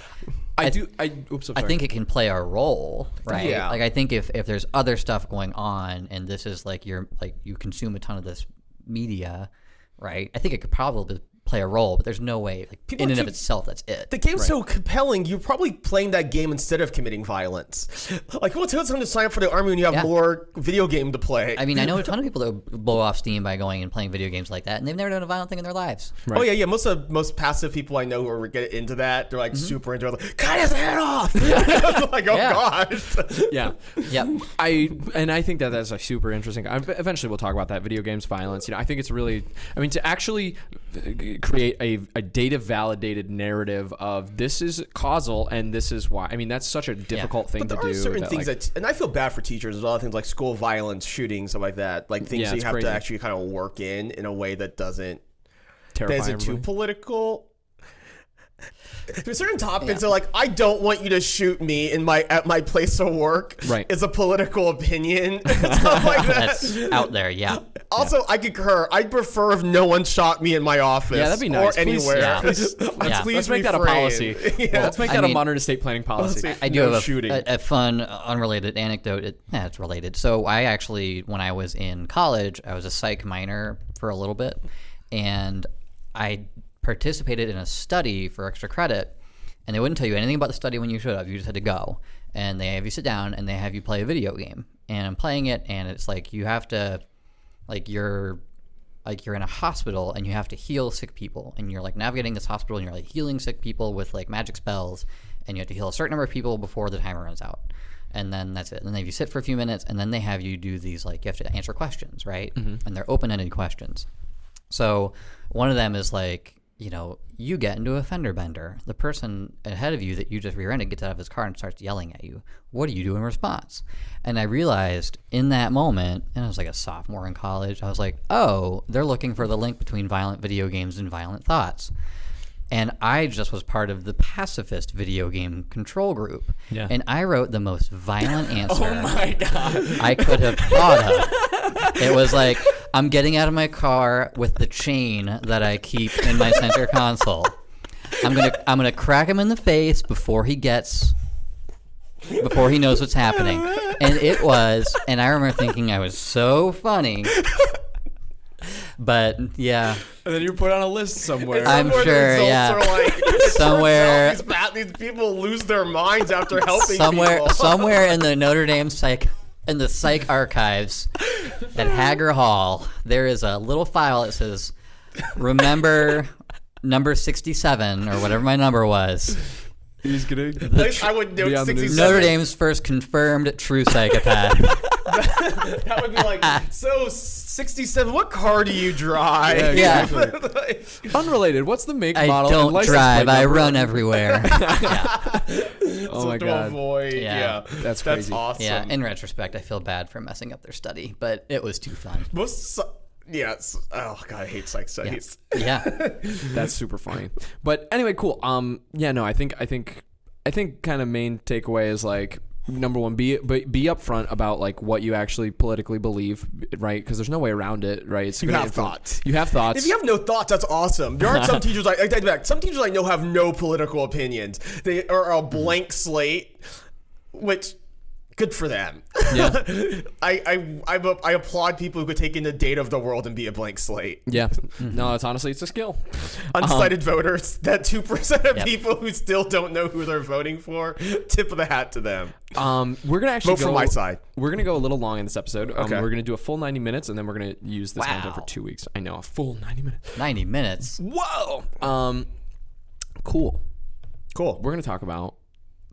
I do. I oops. I think it can play a role, right? Yeah. Like I think if if there's other stuff going on and this is like you're like you consume a ton of this media, right? I think it could probably play a role, but there's no way like People in and are of itself that's it. The game's so compelling, you're probably playing that game instead of committing violence. Like, what's well, time to sign up for the army when you have Yeah. more video game to play? I mean, I know a ton of people that blow off steam by going and playing video games like that, and they've never done a violent thing in their lives. Oh yeah, yeah. Most of most passive people I know who are get into that, they're like Mm-hmm. super into it. Like, cut his head off! It's like, oh Yeah. gosh. yeah. Yep. I and I think that that's a super interesting. I, eventually, we'll talk about that video games violence. You know, I think it's really. I mean, to actually create a, a data validated narrative of this is causal and this is why. I mean, that's such a difficult thing But there to are do. certain that, things like- that, and I feel bad for teachers There's a lot of Things like school violence, shooting, stuff like that. Like things Yeah, that you have crazy. to actually kind of work in in a way that doesn't terrify that isn't too everybody. Political. There's certain topics that are like I don't want you to shoot me in my at my place of work. Right. Is a political opinion. Stuff like that. That's out there. Yeah. Also, I concur. I'd prefer if no one shot me in my office. Yeah, that'd be nice. Or Please- anywhere. yeah. Please, Yeah. please Let's make that a policy. yeah. Let's make I that a modern estate planning policy. I do No have a, shooting. a, a fun, unrelated anecdote. It, yeah, it's related. So I actually, when I was in college, I was a psych minor for a little bit, and I participated in a study for extra credit. And they wouldn't tell you anything about the study when you showed up. You just had to go, and they have you sit down and they have you play a video game. And I'm playing it, and it's like you have to, like you're like you're in a hospital and you have to heal sick people and you're like navigating this hospital and you're like healing sick people with like magic spells and you have to heal a certain number of people before the timer runs out and then that's it and then you sit for a few minutes and then they have you do these like you have to answer questions right mm-hmm. and they're open-ended questions so one of them is like, you know, you get into a fender bender. The person ahead of you that you just rear-ended gets out of his car and starts yelling at you. What do you do in response? And I realized in that moment, and I was like a sophomore in college, I was like, oh, they're looking for the link between violent video games and violent thoughts. And I just was part of the pacifist video game control group. Yeah. And I wrote the most violent answer Oh my god. I could have thought of. It was like, I'm getting out of my car with the chain that I keep in my center console. I'm gonna I'm gonna crack him in the face before he gets before he knows what's happening. And it was and I remember thinking I was so funny. But yeah. And then you put on a list somewhere. I'm Somewhere sure, yeah. like, it turns out Somewhere- these, bad, these people lose their minds after helping somewhere people. somewhere in the Notre Dame psych in the psych archives at Haggar Hall, there is a little file that says remember number 67 or whatever my number was. He's gonna. Like, I would note Be on the news. 67. Notre Dame's first confirmed true psychopath. That would be like, so 67, what car do you drive? Yeah. Like, Unrelated. What's the make, I model, and don't license drive, plate I number? run everywhere. yeah. Oh my to god. avoid. Yeah. Yeah. That's That's crazy. awesome. yeah, in retrospect, I feel bad for messing up their study, but it was too fun. Most, psy- yeah. it's- Oh, God, I hate psych studies. Yeah. That's super funny. But anyway, cool. Um, yeah, no, I think I think I think kind of main takeaway is like number one, be be, be upfront about like what you actually politically believe, right? Because there's no way around it, right? It's You have influ- thoughts. You have thoughts. If you have no thoughts, that's awesome. There aren't some teachers like I take back. Some teachers I know have no political opinions. They are a blank slate, which good for them. Yeah. I I I, I applaud people who could take in the data of the world and be a blank slate. yeah. No, it's honestly it's a skill. Undecided voters, that two percent of Yep. people who still don't know who they're voting for. Tip of the hat to them. Um, we're gonna actually Vote go, for my side. We're gonna go a little long in this episode. Um, Okay. We're gonna do a full 90 minutes, and then we're gonna use this content for two weeks. I know a full 90 minutes. 90 minutes. Whoa. Um, cool. Cool. We're gonna talk about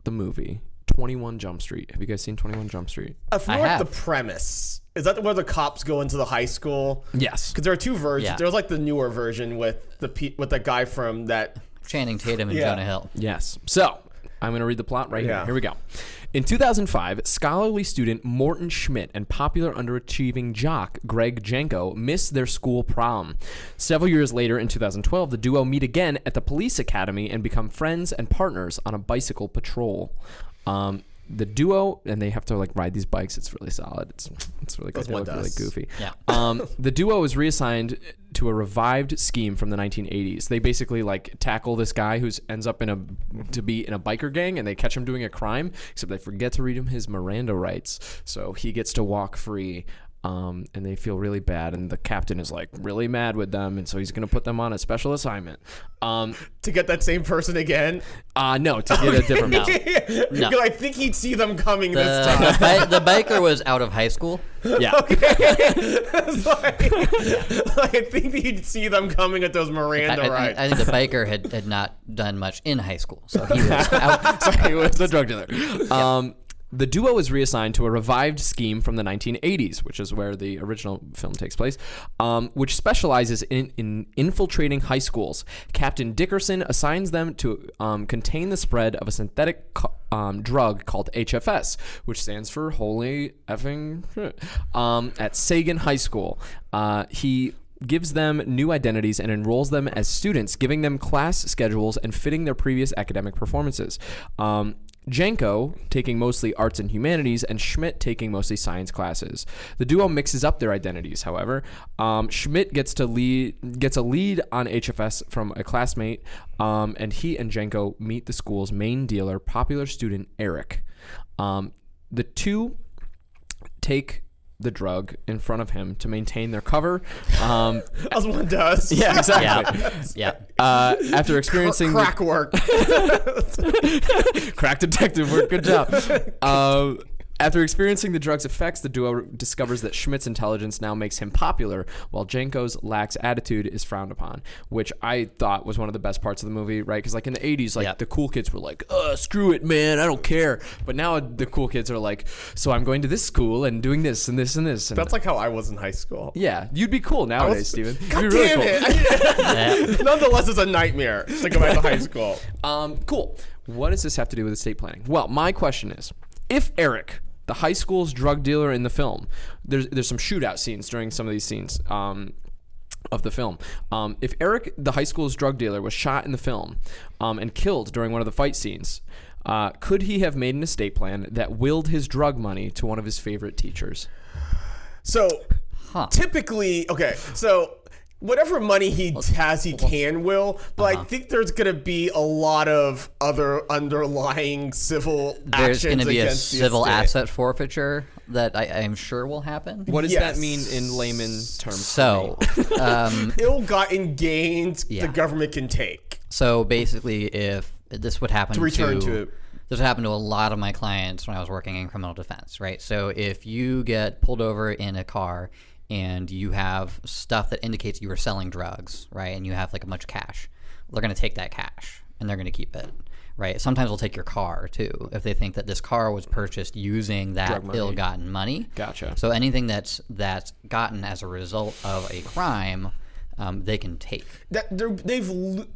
the movie 21 Jump Street. Have you guys seen 21 Jump Street? Uh, I feel I like have. the premise is that where the cops go into the high school. Yes. Because there are two versions. Yeah. There's like the newer version with the pe- with the guy from that. Channing Tatum and Yeah. Jonah Hill. Yes. So I'm going to read the plot right here. Here we go. In 2005, scholarly student Morton Schmidt and popular underachieving jock Greg Jenko miss their school prom. Several years later, in 2012, the duo meet again at the police academy and become friends and partners on a bicycle patrol. Um, the duo and they have to like ride these bikes. It's really solid. It's it's really good. As They one look really goofy. Yeah. Um, the duo is reassigned to a revived scheme from the 1980s. They basically like tackle this guy who's ends up in a to be in a biker gang, and they catch him doing a crime. Except they forget to read him his Miranda rights, so he gets to walk free. Um, and they feel really bad, and the captain is like really mad with them, and so he's gonna put them on a special assignment. Um, To get that same person again. uh, no, to get a different. No. Because I think he'd see them coming The, this time. the, bi- the biker was out of high school. Yeah, It's like, I think he'd see them coming at those Miranda I- rights. I think the biker had, had not done much in high school, so he was out. Sorry, he was a drug dealer. Um, the duo is reassigned to a revived scheme from the 1980s, which is where the original film takes place, um, which specializes in, in infiltrating high schools. Captain Dickerson assigns them to um, contain the spread of a synthetic um, drug called HFS, which stands for Holy Effing um, at Saginaw High School. Uh, he gives them new identities and enrolls them as students, giving them class schedules and fitting their previous academic performances. Um, Jenko taking mostly arts and humanities, and Schmidt taking mostly science classes. The duo mixes up their identities, however. Um, Schmidt gets to lead gets a lead on HFS from a classmate, um, and he and Jenko meet the school's main dealer, popular student Eric. Um, the two take the drug in front of him to maintain their cover. Um, As one does. yeah, exactly. Yeah, yeah. Uh, after experiencing the- Crack work. crack detective work. Good job. Um, after experiencing the drug's effects, the duo discovers that Schmidt's intelligence now makes him popular, while Jenko's lax attitude is frowned upon, which I thought was one of the best parts of the movie, right? Because like in the '80s, like Yeah. the cool kids were like, "Uh, screw it, man, I don't care." But now the cool kids are like, "So I'm going to this school and doing this and this and this." And That's like how I was in high school. yeah, you'd be cool nowadays, Steven. God You'd be really damn cool. it! Nonetheless, it's a nightmare to go back to high school. Um, cool. What does this have to do with estate planning? Well, my question is, if Eric, the high school's drug dealer in the film, there's there's some shootout scenes during some of these scenes. Um, of the film. Um, if Eric, the high school's drug dealer, was shot in the film um, and killed during one of the fight scenes, uh, could he have made an estate plan that willed his drug money to one of his favorite teachers? So Huh. typically, okay, so whatever money he has, he can will, but Uh-huh. I think there's going to be a lot of other underlying civil There's actions going to be a civil estate. asset forfeiture that I, I'm sure will happen. What does Yes. that mean in layman terms? So, um, Ill-gotten gains Yeah. the government can take. so basically, if this would happen To return to it. this would happen to a lot of my clients when I was working in criminal defense, right? So if you get pulled over in a car and you have stuff that indicates you were selling drugs, right, and you have like a bunch of cash, they're going to take that cash and they're going to keep it. Right. Sometimes they'll take your car too if they think that this car was purchased using that ill-gotten money. Gotcha. So anything that's that's gotten as a result of a crime, um, they can take, That they've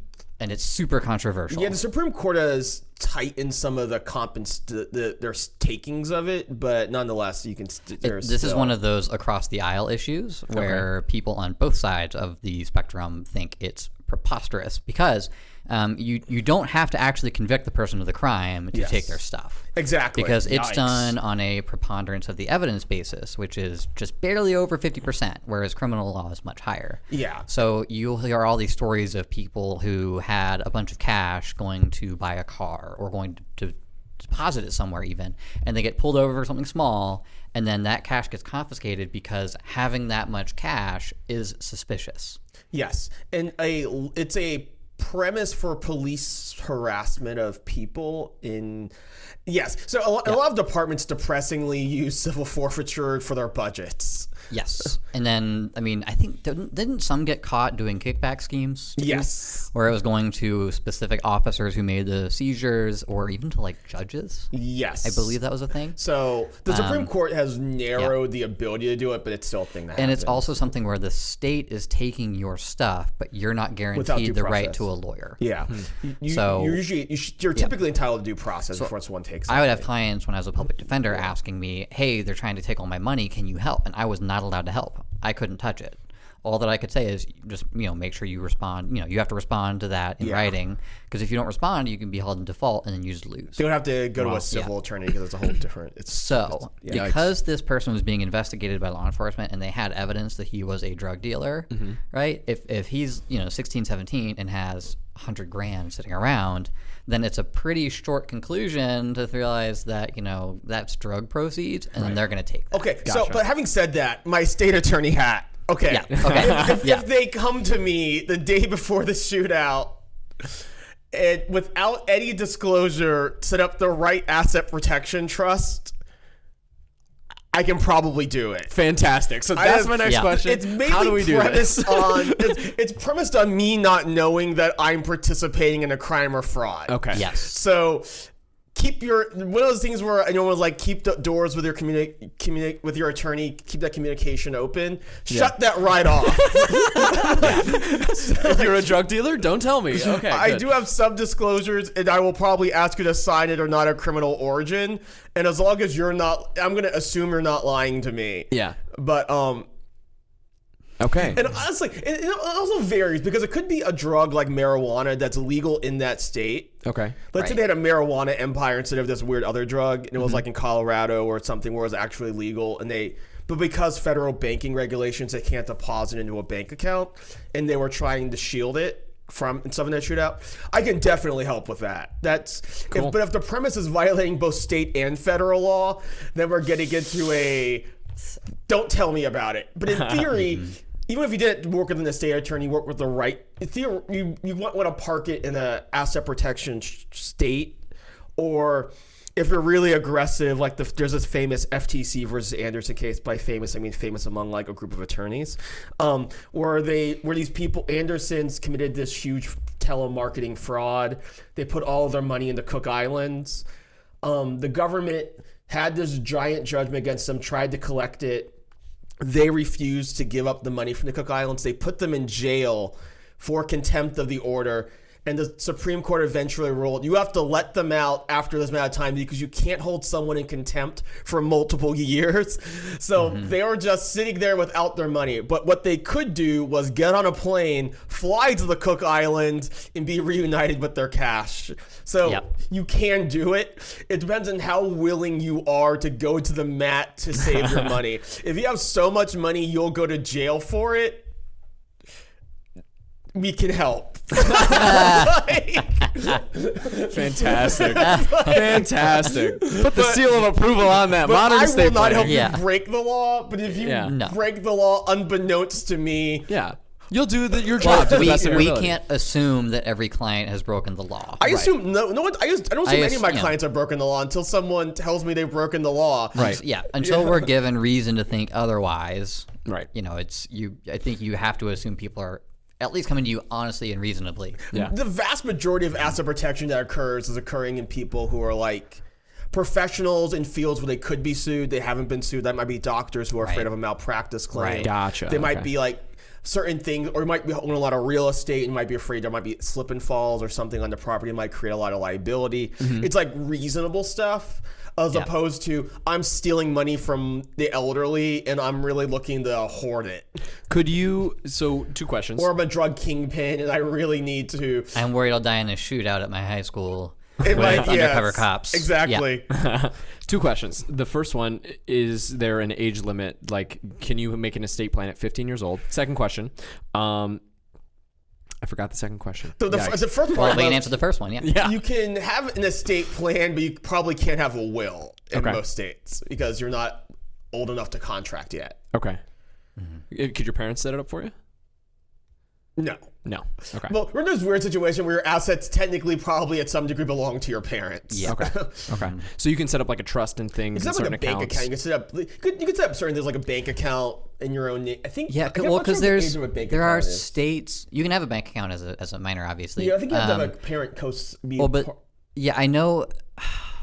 and it's super controversial. yeah, the Supreme Court has tightened some of the compens the, the their takings of it, but nonetheless, you can. St- there's this is one of those across the aisle issues where people on both sides of the spectrum think it's preposterous because um, you you don't have to actually convict the person of the crime to take their stuff. exactly Because it's Yikes. done on a preponderance of the evidence basis, which is just barely over 50%, whereas criminal law is much higher. Yeah. So you'll hear all these stories of people who had a bunch of cash going to buy a car or going to, to deposit it somewhere even, and they get pulled over for something small, and then that cash gets confiscated because having that much cash is suspicious. Yes, and a it's a premise for police harassment of people in yes. So a, lo- a lot of departments depressingly use civil forfeiture for their budgets. Yes. and then, I mean, I think, didn't, didn't some get caught doing kickback schemes? too? Yes. Where it was going to specific officers who made the seizures or even to like judges. Yes, I believe that was a thing. So the um, Supreme Court has narrowed the ability to do it, but it's still a thing that And it's also something where the state is taking your stuff, but you're not guaranteed the right to a lawyer. yeah. Hmm. You, you, So- you're usually you're typically entitled to due process before someone takes. I would have clients when I was a public defender asking me, "Hey, they're trying to take all my money. Can you help?" And I was not allowed to help. I couldn't touch it. All that I could say is just you know make sure you respond. You know you have to respond to that in writing because if you don't respond, you can be held in default and then you just lose. They would have to go to a civil attorney because it's a whole different. It's So, because this person was being investigated by law enforcement and they had evidence that he was a drug dealer, Mm-hmm. right? If, if he's, you know, 16, 17 and has 100 grand sitting around, then it's a pretty short conclusion to realize that, you know, that's drug proceeds and then they're going to take that. Okay, so but having said that, my state attorney hat. Okay, Yeah, okay, if, yeah. if they come to me the day before the shootout and without any disclosure, set up the right asset protection trust, I can probably do it. Fantastic. So that's have- my next Yeah. question. It's mainly How do we do premised this? on it's, it's premised on me not knowing that I'm participating in a crime or fraud. Okay. Yes. So keep your one of those things where I know was like keep the doors with your communi- communi- with your attorney, keep that communication open. Shut that right off. if you're a drug dealer, don't tell me. Okay. I good. do have some disclosures, and I will probably ask you to sign it or not a criminal origin. And as long as you're not, I'm gonna assume you're not lying to me. Yeah. But um, Okay. And honestly, it, it also varies because it could be a drug like marijuana that's legal in that state. okay. Let's say they had a marijuana empire instead of this weird other drug, and it was mm-hmm. like in Colorado or something where it was actually legal, and they, but because federal banking regulations, they can't deposit into a bank account, and they were trying to shield it from something that shootout. I can definitely help with that. That's, if, but if the premise is violating both state and federal law, then we're getting into a don't tell me about it. But in theory, mm-hmm. Even if you didn't work with an estate attorney, you work with the right. You you want, want to park it in a asset protection state, or if you're really aggressive, like the, there's this famous FTC versus Anderson case. By famous, I mean famous among like a group of attorneys, um, where they where these people Andersons committed this huge telemarketing fraud. They put all of their money into Cook Islands. Um, the government had this giant judgment against them, tried to collect it. They refused to give up the money from the Cook Islands. They put them in jail for contempt of the order. And the Supreme Court eventually ruled you have to let them out after this amount of time because you can't hold someone in contempt for multiple years. So mm-hmm. they were just sitting there without their money. But what they could do was get on a plane, fly to the Cook Islands, and be reunited with their cash. So Yep. you can do it. It depends on how willing you are to go to the mat to save your money. If you have so much money you'll go to jail for it, we can help. Like, Fantastic. Fantastic. Put the seal of approval on that. but Modern I estate will not planning. help Yeah. you break the law. But if you Yeah. No. break the law unbeknownst to me, Yeah. You'll do the, your job to the we, best of your we ability. can't assume that every client has broken the law. I assume no, no one. I, just, I don't assume I any of my ass- yeah. clients have broken the law until someone tells me they've broken the law. Right. yeah, until we're given reason to think otherwise. Right. You know, it's you. I think you have to assume people are at least coming to you honestly and reasonably. Yeah. The vast majority of asset protection that occurs is occurring in people who are like professionals in fields where they could be sued. They haven't been sued. That might be doctors who are afraid of a malpractice claim. Right. They Gotcha, okay. might be like certain things, or you might be owning a lot of real estate and you might be afraid there might be slip and falls or something on the property might create a lot of liability. Mm-hmm. It's like reasonable stuff. As Yeah. opposed to I'm stealing money from the elderly and I'm really looking to hoard it, Could you? So two questions. or I'm a drug kingpin and I really need to I'm worried I'll die in a shootout at my high school It with might- undercover yes, cops. Yeah. Exactly. Two questions. The first one is there an age limit? Like, can you make an estate plan at 15 years old? Second question. Um, I forgot the second question. So the, Yeah. the first Well, part we can answer the first one. Yeah. Yeah. you can have an estate plan, but you probably can't have a will in Okay. most states because you're not old enough to contract yet. Okay. Uh, Could your parents set it up for you? No. No. Okay. Well, we're in this weird situation where your assets technically probably at some degree belong to your parents. Yeah. okay. Okay. So you can set up like a trust and things You and can set up like a bank account. You can set up. You could, you could set up certain things like a bank account in your own name. I think. Yeah, I c- can't- well, I'm sure because what the there's age of a bank there are is. states you can have a bank account as a, as a minor, obviously. Yeah, I think you have to Um, have a parent co. Well, but yeah, I know.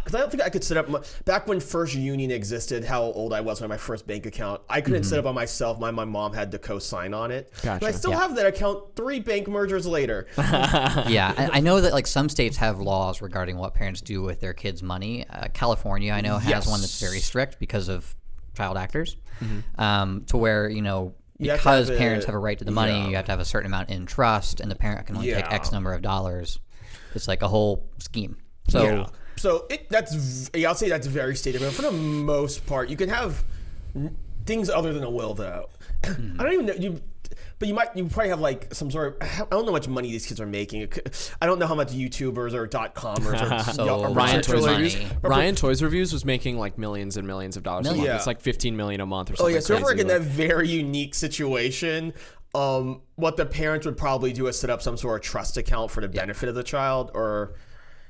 Because I don't think I could set up my, back when First Union existed. How old I was when my first bank account, I couldn't set up on myself. My my mom had to co-sign on it. But I still Yeah. have that account three bank mergers later. yeah, I, I know that like some states have laws regarding what parents do with their kids' money. Uh, California, I know, has one that's very strict because of child actors, um, to where you know have because have parents a- have a right to the money, yeah. you have to have a certain amount in trust, and the parent can only take X number of dollars. It's like a whole scheme. So Yeah. So it that's yeah, I'll say that's very state dependent. For the most part, you can have things other than a will, though. I don't even know you, but you might you probably have like some sort of I don't know how much money these kids are making. I don't know how much YouTubers or dot comers or So or Ryan Toys Money. Reviews. Ryan Toys Reviews was making like millions and millions of dollars a month. Yeah. It's like 15 million a month or something. Oh yeah, so if we're crazy, in like- that very unique situation, um, what the parents would probably do is set up some sort of trust account for the benefit of the child, or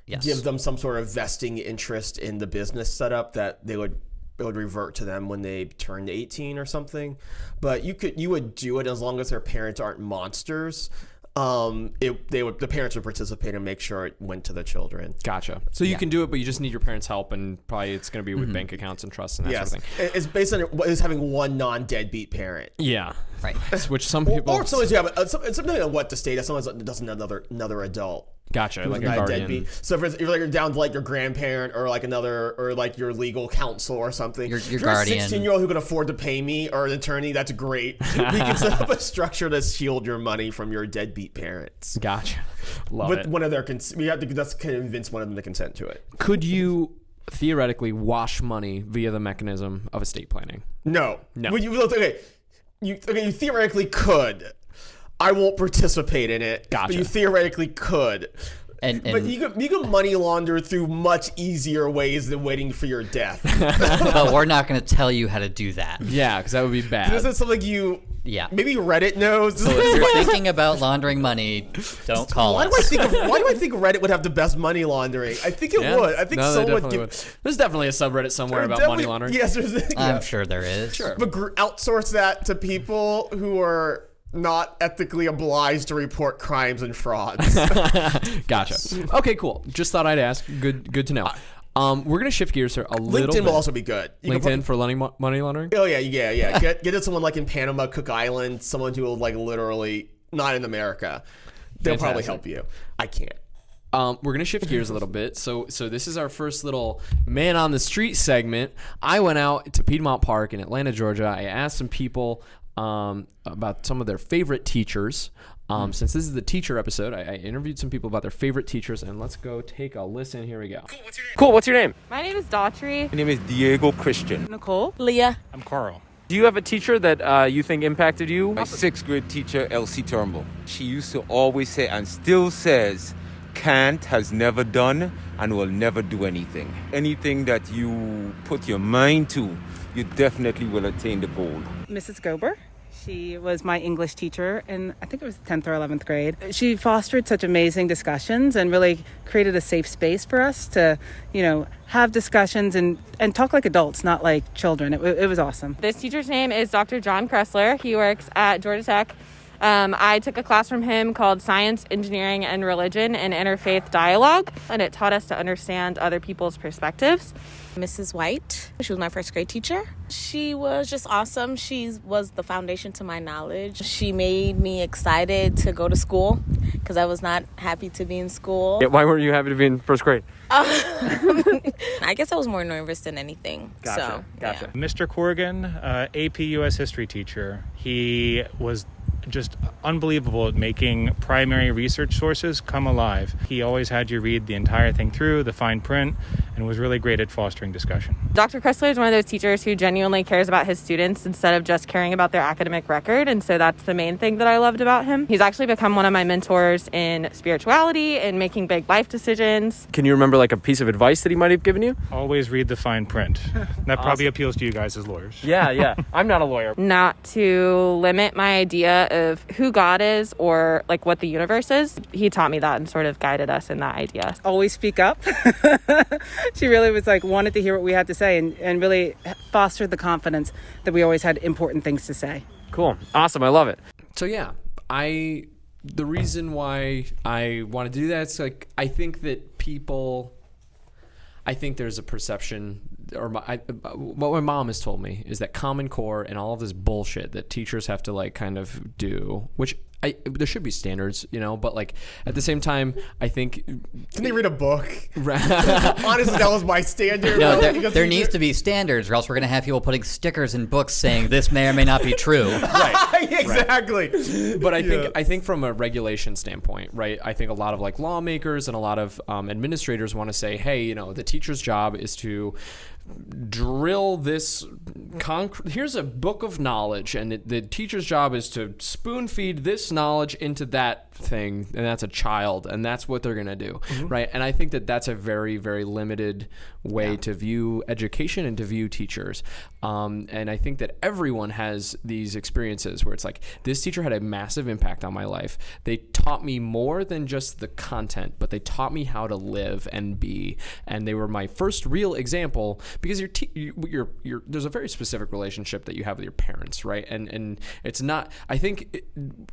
yes, give them some sort of vesting interest in the business setup that they would it would revert to them when they turned 18 or something. But you could you would do it as long as their parents aren't monsters. Um, it they would the parents would participate and make sure it went to the children. Gotcha. So you can do it, but you just need your parents' help, and probably it's going to be Mm-hmm. with bank accounts and trusts and that Yes, sort of thing. It's based on it is having one non-deadbeat parent. Yeah. right. Which some people. or sometimes you have a, some, it's something on what the state. Sometimes it doesn't another another adult. Gotcha. Like a guardian. deadbeat. So if, it's, if like you're down to like your grandparent or like another or like your legal counsel or something, Your- your if you're guardian. a 16 year old who can afford to pay me or an attorney, that's great. we can set up a structure to shield your money from your deadbeat parents. Gotcha. Love With it. one of their cons- we have to just convince one of them to consent to it. Could you theoretically wash money via the mechanism of estate planning? No, No. Would you, okay, you okay? You theoretically could. I won't participate in it. Gotcha. But you theoretically could. And, But you can, you could money launder through much easier ways than waiting for your death. but we're not going to tell you how to do that. Yeah, because that would be bad. This is something you Yeah. maybe Reddit knows. So if you're thinking about laundering money, don't call why us. do I think of, why do I think Reddit would have the best money laundering? I think it Yeah? would. I think No, someone would give. would. There's definitely a subreddit somewhere about money laundering. Yes, there's. I'm sure there is. Sure. But gr- outsource that to people who are not ethically obliged to report crimes and frauds. Gotcha. Okay, cool. Just thought I'd ask. Good, good to know. Um, we're gonna shift gears here a little LinkedIn bit. will also be good. You LinkedIn for money money laundering. Oh yeah, yeah, yeah. Get get it someone like in Panama, Cook Island, someone who will like literally not in America. They'll probably help you. I can't. Um, we're gonna shift gears a little bit. So, so this is our first little man on the street segment. I went out to Piedmont Park in Atlanta, Georgia. I asked some people um, about some of their favorite teachers. Um, since this is the teacher episode, I, I interviewed some people about their favorite teachers, and let's go take a listen. Here we go. Cool. What's your name? My name is Daughtry. My name is Diego Christian. Nicole. Leah. I'm Carl. Do you have a teacher that uh, you think impacted you? My sixth grade teacher, Elsie Turnbull. She used to always say, and still says, can't has never done and will never do anything. Anything that you put your mind to, you definitely will attain the goal. Mrs. Gober. She was my English teacher in, I think it was 10th or 11th grade. She fostered such amazing discussions and really created a safe space for us to, you know, have discussions and, and talk like adults, not like children. It, it was awesome. This teacher's name is Dr. John Kressler. He works at Georgia Tech. Um, I took a class from him called Science, Engineering, and Religion and Interfaith Dialogue, and it taught us to understand other people's perspectives. Mrs. White. She was my first grade teacher. She was just awesome. She was the foundation to my knowledge. She made me excited to go to school because I was not happy to be in school. Yeah, why weren't you happy to be in first grade? I guess I was more nervous than anything. Gotcha. So, gotcha. Mr. Corrigan, uh, AP US history teacher, he was just unbelievable at making primary research sources come alive. He always had you read the entire thing through, the fine print, and was really great at fostering discussion. Dr. Kressler is one of those teachers who genuinely cares about his students instead of just caring about their academic record. And so that's the main thing that I loved about him. He's actually become one of my mentors in spirituality and making big life decisions. Can you remember like a piece of advice that he might have given you? Always read the fine print. That probably appeals to you guys as lawyers. Yeah, yeah. I'm not a lawyer. Not to limit my idea of who God is or like what the universe is. He taught me that and sort of guided us in that idea. Always speak up. she really was like, wanted to hear what we had to say and, and really fostered the confidence that we always had important things to say. Cool. Awesome. I love it. So yeah, I the reason why I want to do that is like I think that people, I think there's a perception, or my, I, what my mom has told me is that Common Core and all of this bullshit that teachers have to like kind of do, which. I, there should be standards, you know, but like at the same time, I think. Can they read a book? Honestly, that was my standard. No, there, there needs to be standards, or else we're going to have people putting stickers in books saying this may or may not be true. right. exactly. but I think I think from a regulation standpoint, right? I think a lot of like lawmakers and a lot of um, administrators want to say, hey, you know, the teacher's job is to drill this concrete here's a book of knowledge and it, the teacher's job is to spoon feed this knowledge into that thing and that's a child and that's what they're going to do right? And i think that that's a very very limited way to view education and to view teachers. Um, and i think that everyone has these experiences where it's like this teacher had a massive impact on my life. They taught me more than just the content but they taught me how to live and be. And they were my first real example because you're, te- you- you're, you're there's a very specific relationship that you have with your parents right? And and it's not i think it,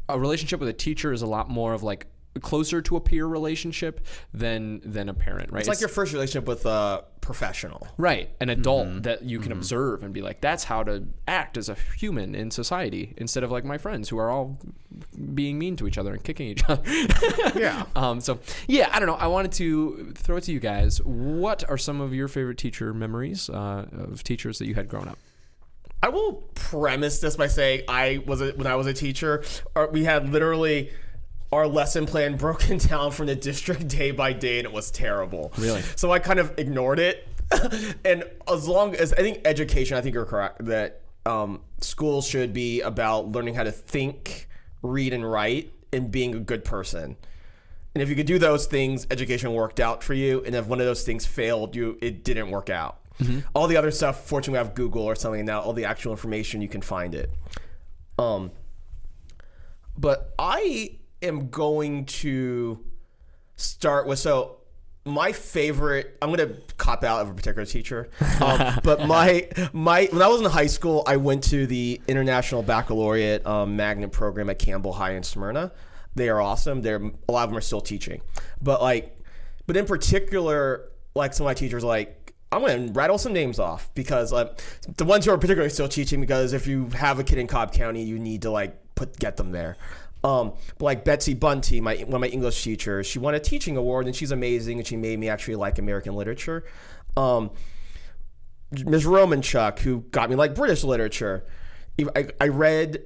a relationship with a teacher is a lot more of like closer to a peer relationship than than a parent right? It's like your first relationship with a professional. right an adult that you can observe and be like that's how to act as a human in society instead of like my friends who are all being mean to each other and kicking each other. Yeah. um so yeah i don't know. I wanted to throw it to you guys. What are some of your favorite teacher memories uh, of teachers that you had growing up? I will premise this by saying I was a, when I was a teacher, uh, we had literally our lesson plan broken down from the district day by day, and it was terrible. Really? So I kind of ignored it, and as long as I think education, I think you're correct that um, schools should be about learning how to think, read, and write, and being a good person. And if you could do those things, education worked out for you. And if one of those things failed, you it didn't work out. All the other stuff, fortunately, we have Google or something now. All the actual information you can find it. Um, but I am going to start with so my favorite. I'm gonna cop out of a particular teacher, um, but my my when I was in high school, I went to the International Baccalaureate um, Magnet program at Campbell High in Smyrna. They are awesome. They're a lot of them are still teaching, but like, but in particular, like some of my teachers, like I'm gonna rattle some names off because like the ones who are particularly still teaching. Because if you have a kid in Cobb County, you need to like put get them there. Um, but like Betsy Bunty, my one of my English teachers, she won a teaching award and she's amazing and she made me actually like American literature. Um, Ms. Romanchuk, who got me like British literature. I, I read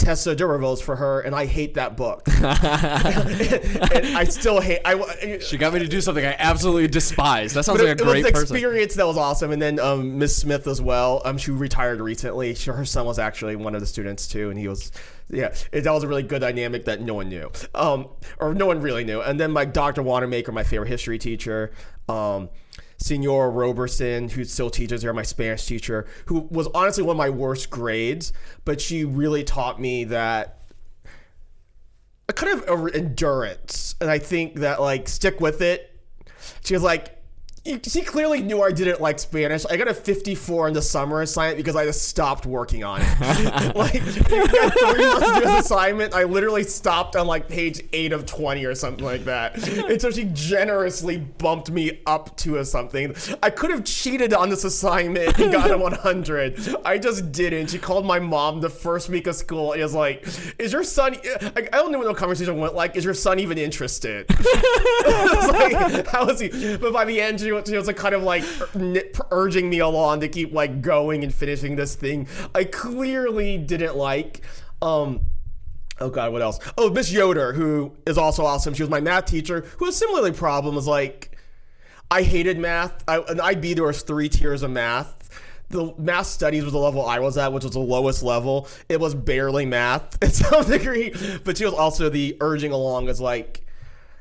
Tessa D'Urberville's for her, and I hate that book. I still hate. I She got me to do something I absolutely despise. That sounds like it, a it was great an person. experience that was awesome. And then um, Miss Smith as well. Um, she retired recently. She, her son was actually one of the students too, and he was, yeah, it, that was a really good dynamic that no one knew, um, or no one really knew. And then my Dr. Wanamaker, my favorite history teacher. Um, Senor Roberson, who still teaches here, my Spanish teacher, who was honestly one of my worst grades, but she really taught me that a kind of endurance, and I think that like stick with it. She was like, she clearly knew I didn't like Spanish. I got a 54 in the summer assignment because I just stopped working on it. like, three months to do this assignment. I literally stopped on like page 8 of 20 or something like that. And so she generously bumped me up to a something. I could have cheated on this assignment and got a 100. I just didn't. She called my mom the first week of school and was like, Is your son, I don't know what the conversation went like, is your son even interested? I was like, how is he? But by the end, she was, she was like kind of like urging me along to keep like going and finishing this thing. I clearly didn't like. Um, oh god, what else? Oh, Miss Yoder, who is also awesome. She was my math teacher, who was similarly problem. Was like, I hated math. I, an IB there was three tiers of math. The math studies was the level I was at, which was the lowest level. It was barely math at some degree, but she was also the urging along as like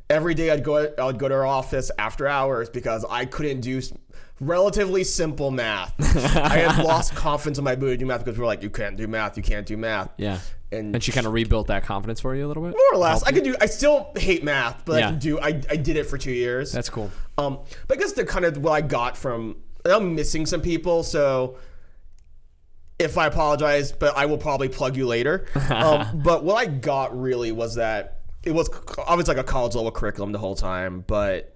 every day I'd go I would go to her office after hours because I couldn't do relatively simple math. I had lost confidence in my ability to do math because we were like, you can't do math, you can't do math. Yeah. And, And she kind of rebuilt that confidence for you a little bit? more or less, I could do. I still hate math, but I can do. I, I did it for two years. That's cool. Um, but I guess the kind of what I got from I'm missing some people, so if I apologize, but I will probably plug you later. um, but what I got really was that it was obviously like a college level curriculum the whole time, but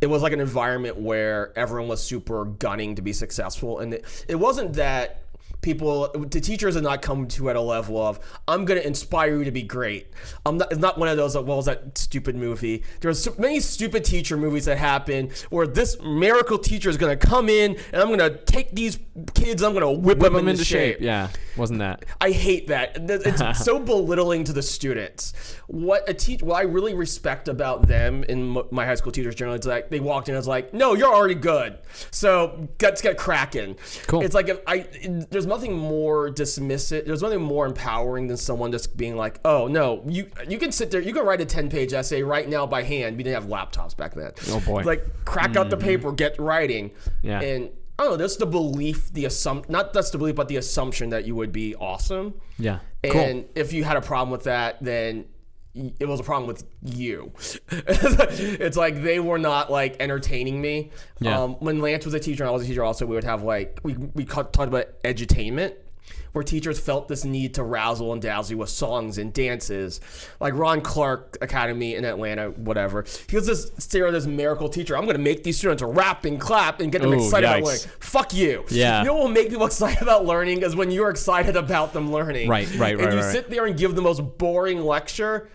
it was like an environment where everyone was super gunning to be successful, and it, it wasn't that people the teachers had not come to at a level of i'm going to inspire you to be great i'm not it's not one of those well was that stupid movie there's so many stupid teacher movies that happen where this miracle teacher is going to come in and i'm going to take these kids i'm going to whip, Whip them, them into shape. Yeah. Wasn't that? I hate that. It's so belittling to the students. What a teach, what I really respect about them and m- my high school teachers generally is like they walked in and was like, "No, you're already good, so let's get cracking." Cool. It's like if I, there's nothing more dismissive. There's nothing more empowering than someone just being like, "Oh no, you you can sit there, you can write a 10 page essay right now by hand. We didn't have laptops back then. Oh, boy. Like crack out the mm-hmm. paper, get writing. Yeah. And I don't know. That's the belief, the assumption. Not that's the belief, but the assumption that you would be awesome. Yeah. Cool. And if you had a problem with that, then it was a problem with you. it's like they were not like entertaining me. Yeah. Um, when Lance was a teacher and I was a teacher, also we would have like we we talked about edutainment. Where teachers felt this need to razzle and dazzle you with songs and dances, like Ron Clark Academy in Atlanta, whatever. He was this stereo, this miracle teacher. I'm going to make these students rap and clap and get them Ooh, excited about learning. Fuck you. Yeah. You know what will make people excited about learning is when you're excited about them learning. Right, right, And right, you right. sit there and give the most boring lecture,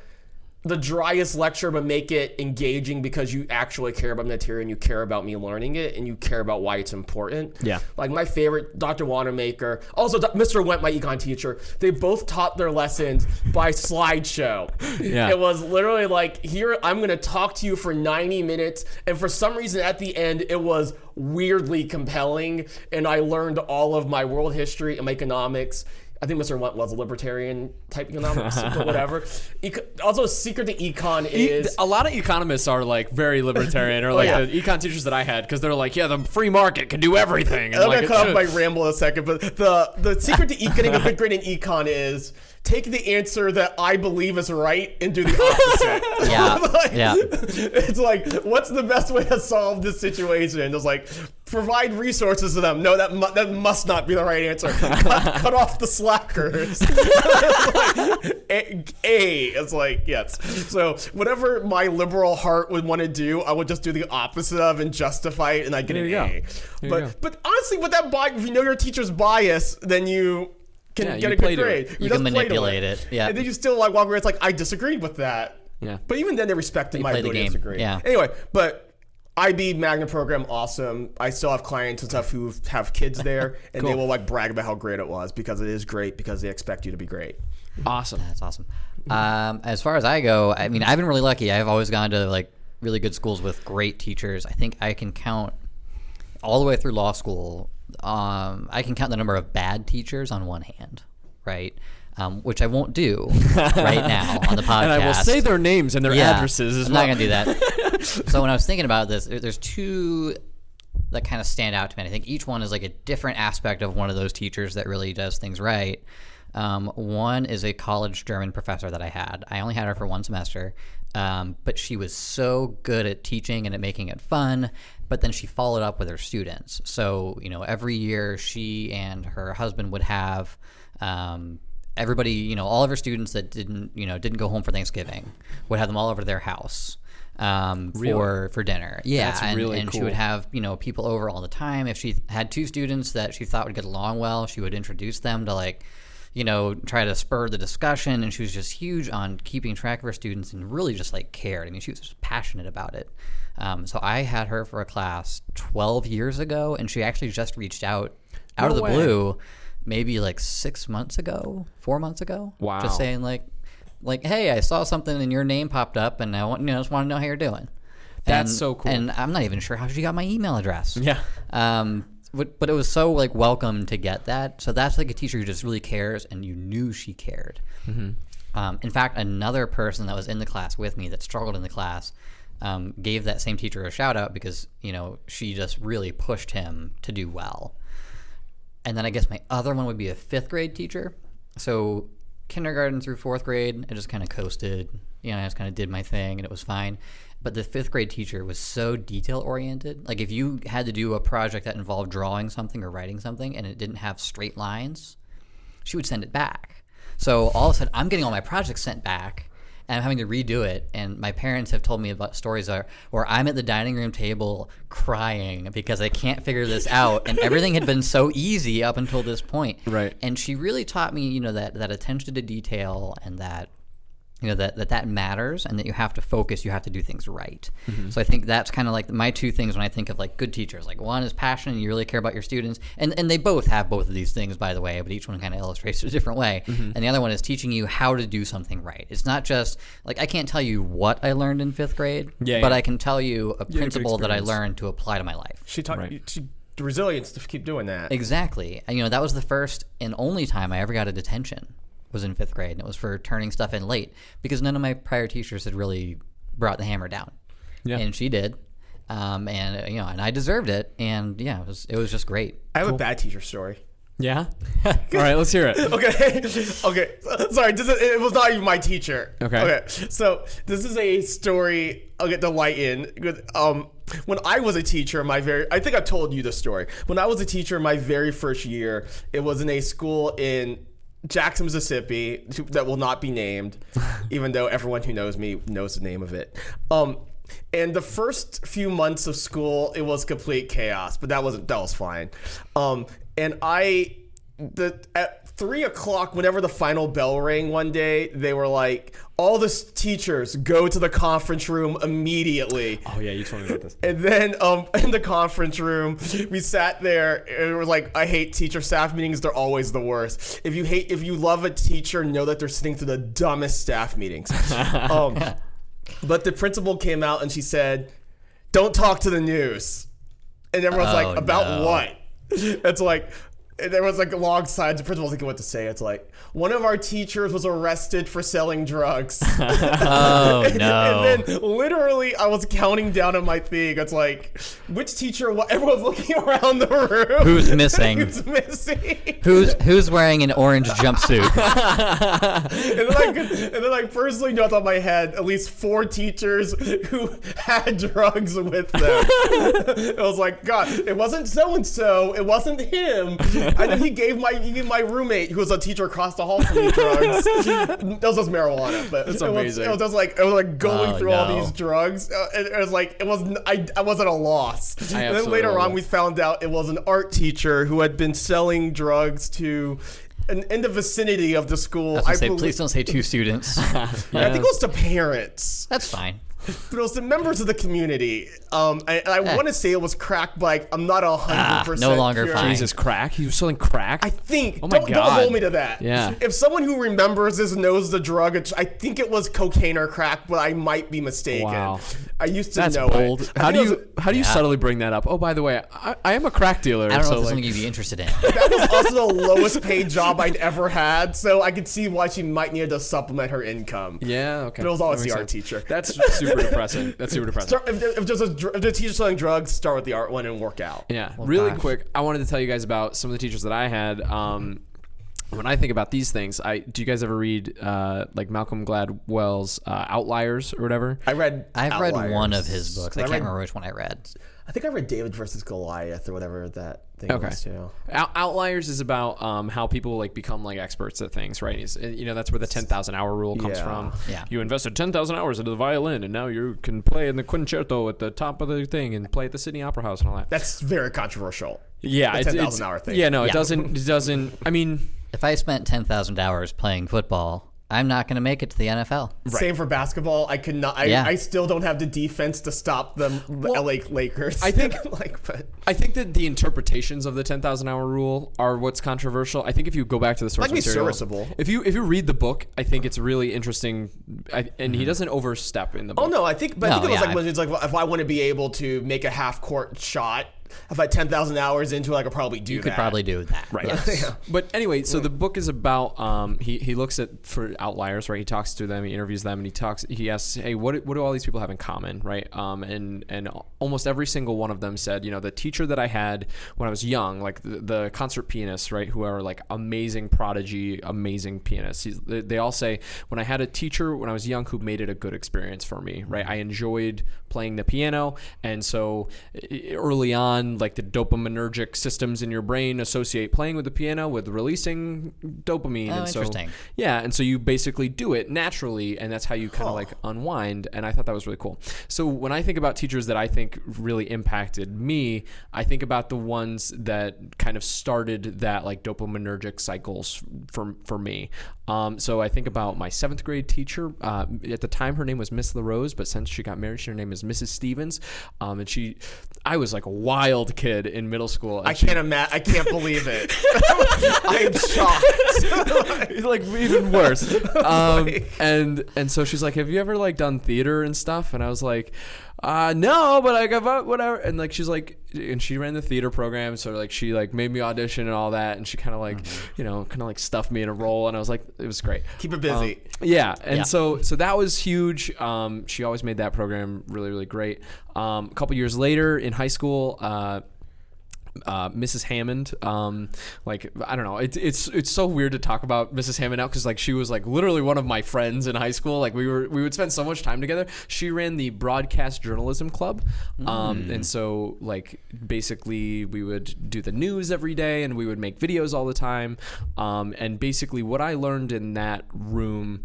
the driest lecture, but make it engaging because you actually care about the material and you care about me learning it and you care about why it's important. Yeah. Like my favorite, Dr. Wanamaker, also Mr. Went, my econ teacher, they both taught their lessons by slideshow. Yeah. It was literally like, here, I'm going to talk to you for 90 minutes. And for some reason at the end, it was weirdly compelling. And I learned all of my world history and my economics. I think Mr. Went was a libertarian type economist, but whatever. Eco- also, secret to econ E- is a lot of economists are like very libertarian, or oh, like yeah. the econ teachers that I had, because they're like, yeah, the free market can do everything. And I'm like, gonna cut off my ramble in a second, but the the secret to e- getting a good grade in econ is take the answer that I believe is right and do the opposite. Yeah, Like, yeah. It's like, what's the best way to solve this situation? It's like provide resources to them. No, that mu- that must not be the right answer. cut, cut off the slackers. Like, a, a, it's like yes. So whatever my liberal heart would want to do, I would just do the opposite of and justify it, and I get There an. A. But but honestly, with that bias, if you know your teacher's bias, then you can Yeah, get a good grade. it. You does can play to manipulate it, yeah. And then you still like walk away. It's like I disagreed with that. Yeah. But even then, they respected You my play the ability to game, disagree. yeah. Anyway, but IB Magnet program awesome. I still have clients and stuff who have kids there, and they will like brag about how great it was because it is great because they expect you to be great. Awesome. That's awesome. Um, as far as I go, I mean, I've been really lucky. I've always gone to like really good schools with great teachers. I think I can count all the way through law school. Um, I can count the number of bad teachers on one hand, right? Um, which I won't do right now on the podcast. And I will say their names and their Yeah, addresses as I'm well. not gonna do that. so when I was thinking about this, there's two that kind of stand out to me. I think each one is like a different aspect of one of those teachers that really does things right. Um, one is a college German professor that I had. I only had her for one semester, um, but she was so good at teaching and at making it fun. But then she followed up with her students. So you know, every year she and her husband would have. Um, everybody, you know, all of her students that didn't, you know, didn't go home for Thanksgiving would have them all over to their house um, Really? for for dinner. Yeah, That's and, really and she would have you know people over all the time. If she had two students that she thought would get along well, she would introduce them to like. You know, try to spur the discussion, and she was just huge on keeping track of her students and really just like cared. I mean, she was just passionate about it. Um, so I had her for a class 12 years ago, and she actually just reached out out No of the way. blue, maybe like six months ago, four months ago. Wow. Just saying like, like, hey, I saw something and your name popped up, and I want you know just want to know how you're doing. That's And- so cool. And I'm not even sure how she got my email address. Yeah. Um, but, but it was so like welcome to get that. So that's like a teacher who just really cares, and you knew she cared. Mhm. Um, in fact, another person that was in the class with me that struggled in the class um, gave that same teacher a shout out because you know she just really pushed him to do well. And then I guess my other one would be a fifth grade teacher. So kindergarten through fourth grade, I just kind of coasted. You know, I just kind of did my thing and it was fine. But the fifth grade teacher was so detail oriented. Like if you had to do a project that involved drawing something or writing something and it didn't have straight lines, she would send it back. So all of a sudden, I'm getting all my projects sent back, and I'm having to redo it. And my parents have told me about stories where, where I'm at the dining room table crying because I can't figure this out, and everything had been so easy up until this point. Right. And she really taught me, you know, that that attention to detail and that you know that, that that matters and that you have to focus you have to do things right Mhm. so i think that's kind of like my two things when i think of like good teachers like one is passion and you really care about your students and and they both have both of these things by the way but each one kind of illustrates it a different way Mhm. and the other one is teaching you how to do something right it's not just like i can't tell you what i learned in fifth grade Yeah, but yeah. i can tell you a good principle that i learned to apply to my life She taught you she, the resilience to keep doing that. Exactly. And, you know, that was the first and only time I ever got a detention was in fifth grade. And it was for turning stuff in late because none of my prior teachers had really brought the hammer down. Yeah. And she did. Um, and, uh, you know, and I deserved it. And yeah, it was, it was just great. I have a bad teacher story. Yeah. All right, let's hear it. okay. Okay. Sorry, this is, it was not even my teacher. Okay. Okay. So this is a story I'll get to lighten. With, um, when I was a teacher, my very I think I told you the story. When I was a teacher, my very first year, it was in a school in Jackson, Mississippi, that will not be named, even though everyone who knows me knows the name of it. Um, and the first few months of school, it was complete chaos, but that wasn't that was fine. Um, and I, the at three o'clock, whenever the final bell rang one day, they were like, "All the teachers go to the conference room immediately." Oh yeah, you told me about this. And then um, in the conference room, we sat there and it was like, I hate teacher staff meetings. They're always the worst. If you hate, if you love a teacher, know that they're sitting through the dumbest staff meetings. um, but the principal came out and she said, "Don't talk to the news." And everyone's Oh, like, "About no. what?" It's like. There was like a long signs. The principal thinking what to say. It's like one of our teachers was arrested for selling drugs. Oh, and, no. And then literally, I was counting down on my thing. It's like, which teacher? What? Everyone's looking around the room. Who's missing? Who's missing? Who's, who's wearing an orange jumpsuit? and then, like, and then, like, personally, know off the top of my head, at least four teachers who had drugs with them. it was like, God, it wasn't so and so. It wasn't him. Then he gave my he gave my roommate, who was a teacher across the hall from me, drugs. that was just marijuana, but That's it was, amazing. it was just like it was like going Oh, through all these drugs. Uh, it, it was like it was I, I wasn't a loss. I and then later on, we found out it was an art teacher who had been selling drugs to in, in the vicinity of the school. I was gonna say, please don't say two students. I think it was to parents. That's fine. But it was the members of the community. Um, and, and I Eh. want to say it was crack, but like, I'm not a hundred Ah, percent. no longer sure. fine. Jesus, crack. He was selling crack. I think. Oh my don't, don't hold me to that. Yeah. If someone who remembers this knows the drug, it's, I think it was cocaine or crack, but I might be mistaken. Wow. I used to That's know bold. it. I How do it you how do you Yeah. subtly bring that up? Oh, by the way, I, I am a crack dealer. I don't know so if it's like, something you'd be interested in. that was also the lowest paid job I'd ever had, so I could see why she might need to supplement her income. yeah, okay. But it was always the art teacher. That's super depressing. That's super depressing. Start, if, if there's a if the teacher's selling drugs, start with the art one and work out. Yeah, really gosh. quick. I wanted to tell you guys about some of the teachers that I had. Um, when I think about these things, I do you guys ever read uh, like Malcolm Gladwell's uh, Outliers or whatever? I read. I've read one of his books. I I can't read- remember which one I read. I think I read David versus Goliath or whatever that thing Okay. was too. Out- Outliers is about um, how people like become like experts at things, right? It's, you know, that's where the ten thousand hour rule comes Yeah. from. Yeah. You invested ten thousand hours into the violin, and now you can play in the concerto at the top of the thing and play at the Sydney Opera House and all that. That's very controversial. yeah, the ten thousand hour thing. Yeah, no, it doesn't. It doesn't. I mean, If I spent 10,000 hours playing football, I'm not going to make it to the NFL. Same for basketball. I could not. I, Yeah. I still don't have the defense to stop them. The LA Lakers. I think- like, but I think that the interpretations of the ten thousand hour rule are what's controversial. I think if you go back to the source Might material, serviceable. if you if you read the book, I think it's really interesting, I, and he mm-hmm. doesn't overstep in the oh, book. oh no, I think. But I think it was yeah, like when it's like if I want to be able to make a half court shot, if I had ten thousand hours into it, I could probably do You that. could probably do that. Right. Yes. But anyway, so the book is about um, he he looks at for outliers, right? He talks to them, he interviews them, and he talks. He asks, "Hey, what what do all these people have in common, right?" Um, and and almost every single one of them said, you know, the teacher that I had when I was young, like the, the concert pianists, right, who are like amazing prodigy, amazing pianists. He's, they, they all say when I had a teacher when I was young who made it a good experience for me, right? I enjoyed playing the piano, and so early on, like the dopaminergic systems in your brain associate playing with the piano with releasing dopamine. Oh, and so, interesting. yeah, and so you basically do it naturally, and that's how you kind of like unwind. And I thought that was really cool. So when I think about teachers that I think really impacted me, I think about the ones that kind of started that like dopaminergic cycles for for me. Um, so I think about my seventh grade teacher. Uh, at the time, her name was Miss LaRose, but since she got married, her name is Mrs. Stevens. Um, and she, I was like a wild kid in middle school. I she- can't imagine. I can't believe it. I am shocked. It's like even worse. Um, and and so she's like, "Have you ever like done theater and stuff?" And I was like, uh, "No, but like about whatever." And like she's like, and she ran the theater program, so like she like made me audition and all that, and she kind of like, you know, kind of like stuffed me in a role, and I was like, it was great. Keep her busy. Um, yeah, and Yeah. so so that was huge. Um, she always made that program really really great. Um, a couple years later in high school. Uh, uh, Mrs. Hammond. Um, like I don't know, it's it's it's so weird to talk about Mrs. Hammond now because like she was like literally one of my friends in high school. Like we were we would spend so much time together. She ran the broadcast journalism club, um, and so like basically we would do the news every day and we would make videos all the time. Um, and basically what I learned in that room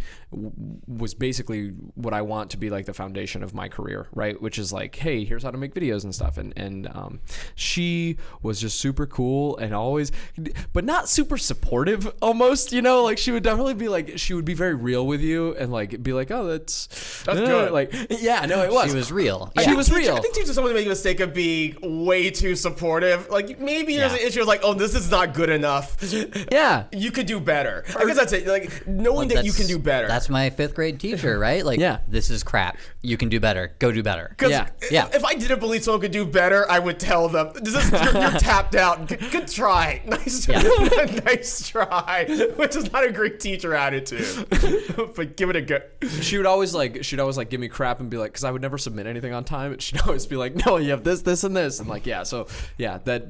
was basically what I want to be like the foundation of my career, right? Which is like, hey, here's how to make videos and stuff. And and um, she was just super cool and always, but not super supportive. Almost, you know, like she would definitely be like, she would be very real with you and like be like, oh, that's That's uh, good. Like, yeah, no, it was. She was real. She was Teacher- real. I think teachers sometimes make a mistake of being way too supportive. Like maybe there's Yeah. an issue of like, oh, this is not good enough. Yeah. You could do better. I guess that's it. Like knowing that you can do better. That's my fifth grade teacher, right? Like, Yeah. this is crap. You can do better. Go do better. Yeah. Yeah. if I didn't believe someone could do better, I would tell them, "This is you're, you're tapped out. Good, good try, nice, nice try." Which is not a great teacher attitude, but give it a go. she would always like she'd always like give me crap and be like because i would never submit anything on time she'd always be like no you have this this and this and like yeah so yeah that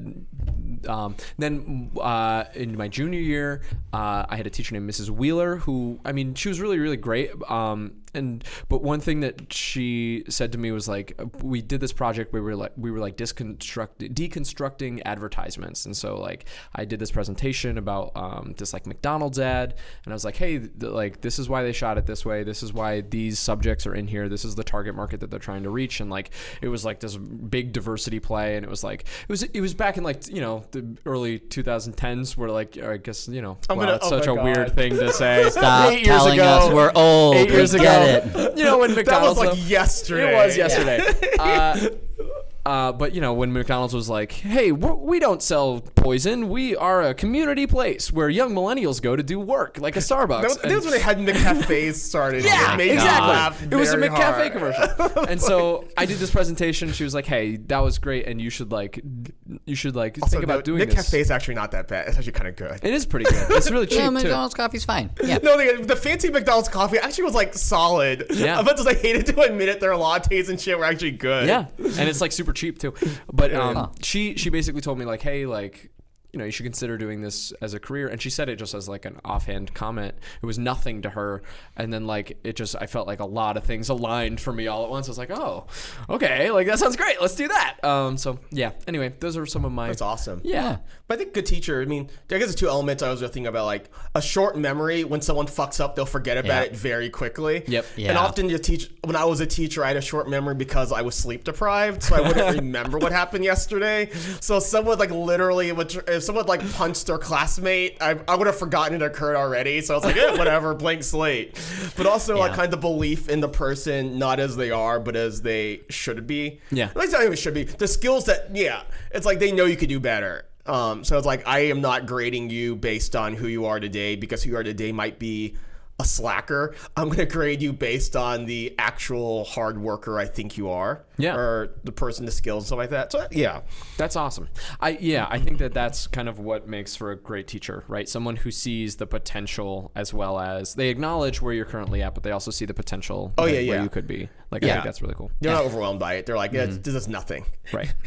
um, then uh, in my junior year uh, i had a teacher named mrs wheeler who i mean she was really really great um, and but one thing that she said to me was like we did this project where we were like we were like deconstruct deconstructing advertisements. And so like i did this presentation about um, this like mcdonald's ad and i was like hey th- like this is why they shot it this way this is why these subjects are in here this is the target market that they're trying to reach. And like it was like this big diversity play and it was like it was it was back in like you know the early 2010s where like i guess you know I'm wow, gonna- it's oh such a God. weird thing to say. Stop telling ago us we're old. eight years ago get it. you know when That was like yesterday. it was yesterday. uh, uh, but you know when McDonald's was like, "Hey, we're, don't sell poison. We are a community place where young millennials go to do work, like a Starbucks." That was, that was when they had McCafes started. yeah, It made exactly. laugh It was a very McCafe hard. commercial, and so I did this presentation. She was like, "Hey, that was great, and you should like, you should like Also, think about no, doing McCafe this." is actually not that bad. It's actually kind of good. It is pretty good. It's really cheap No, too. McDonald's coffee's fine. Yeah. No, the, the fancy McDonald's coffee actually was like solid. Yeah. As much as I hated to admit it, their lattes and shit were actually good. Yeah, and it's like super cheap too. But um, Huh. she she basically told me like, hey, like you know, you should consider doing this as a career. And she said it just as like an offhand comment. It was nothing to her. And then like it just I felt like a lot of things aligned for me all at once. I was like, oh, okay, like that sounds great. Let's do that. Um, so yeah. Anyway, those are some of my. That's awesome. Yeah. But I think good teacher, I mean, I guess the two elements I was thinking about like a short memory. When someone fucks up, they'll forget about Yeah. it very quickly. Yep. And often you teach, when I was a teacher, I had a short memory because I was sleep deprived. So I wouldn't remember what happened yesterday. So someone like literally, would, if someone like punched their classmate, I, I would have forgotten it occurred already. So I was like, eh, whatever, blank slate. But also like kind of belief in the person, not as they are, but as they should be. Yeah. At least not even should be. The skills that, yeah, it's like they know you could do better. Um, so it's like I am not grading you based on who you are today because who you are today might be a slacker. I'm gonna grade you based on the actual hard worker I think you are. Yeah. Or the person, the skills, and stuff like that. So yeah. That's awesome. I yeah, I think that that's kind of what makes for a great teacher, right? Someone who sees the potential as well as they acknowledge where you're currently at, but they also see the potential. Oh, that- yeah, where you could be. Like I Yeah. think that's really cool. They're not overwhelmed by it. They're like, yeah, this is nothing. Right.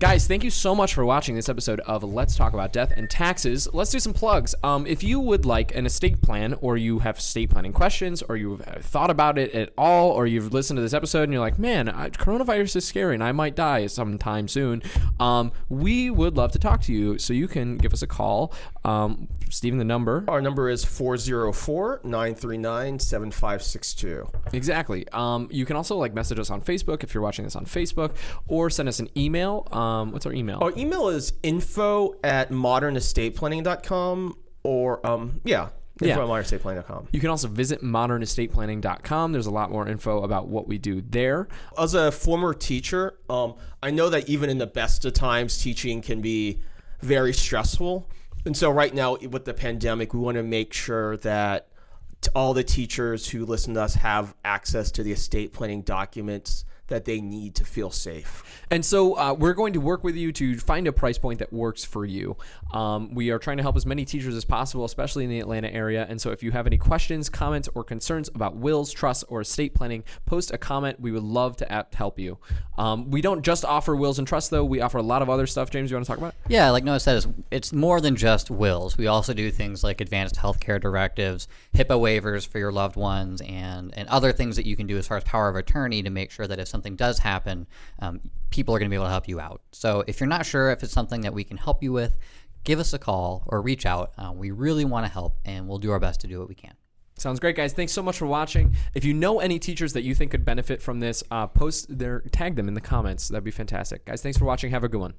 Guys, thank you so much for watching this episode of Let's Talk About Death and Taxes. Let's do some plugs. Um, if you would like an estate plan, or you have estate planning questions, or you've uh, thought about it at all, or you've listened to this episode and you're like, man, I, coronavirus is scary and I might die sometime soon, um, we would love to talk to you. So you can give us a call. Um, Stephen, the number. Our number is 404-939-7562. Exactly. Um, you can also like message us on Facebook if you're watching this on Facebook, or send us an email. Um, what's our email? Our email is info at modernestateplanning.com or um yeah. Info Yeah. modernestateplanning.com. You can also visit modernestateplanning.com. There's a lot more info about what we do there. as a former teacher, um, I know that even in the best of times, teaching can be very stressful. And so, right now, with the pandemic, we want to make sure that all the teachers who listen to us have access to the estate planning documents that they need to feel safe. And so uh, we're going to work with you to find a price point that works for you. Um, we are trying to help as many teachers as possible, especially in the Atlanta area. And so if you have any questions, comments, or concerns about wills, trusts, or estate planning, post a comment. We would love to app- help you. Um, we don't just offer wills and trusts, though. We offer a lot of other stuff. James, you want to talk about? it? Yeah, like Noah said, it's, it's more than just wills. We also do things like advanced healthcare directives, HIPAA waivers for your loved ones, and, and other things that you can do as far as power of attorney to make sure that if something does happen, um, people are going to be able to help you out. So if you're not sure if it's something that we can help you with, give us a call or reach out. Uh, we really want to help, and we'll do our best to do what we can. Sounds great, guys. Thanks so much for watching. If you know any teachers that you think could benefit from this, uh, post their, tag them in the comments. That'd be fantastic, guys. Thanks for watching. Have a good one.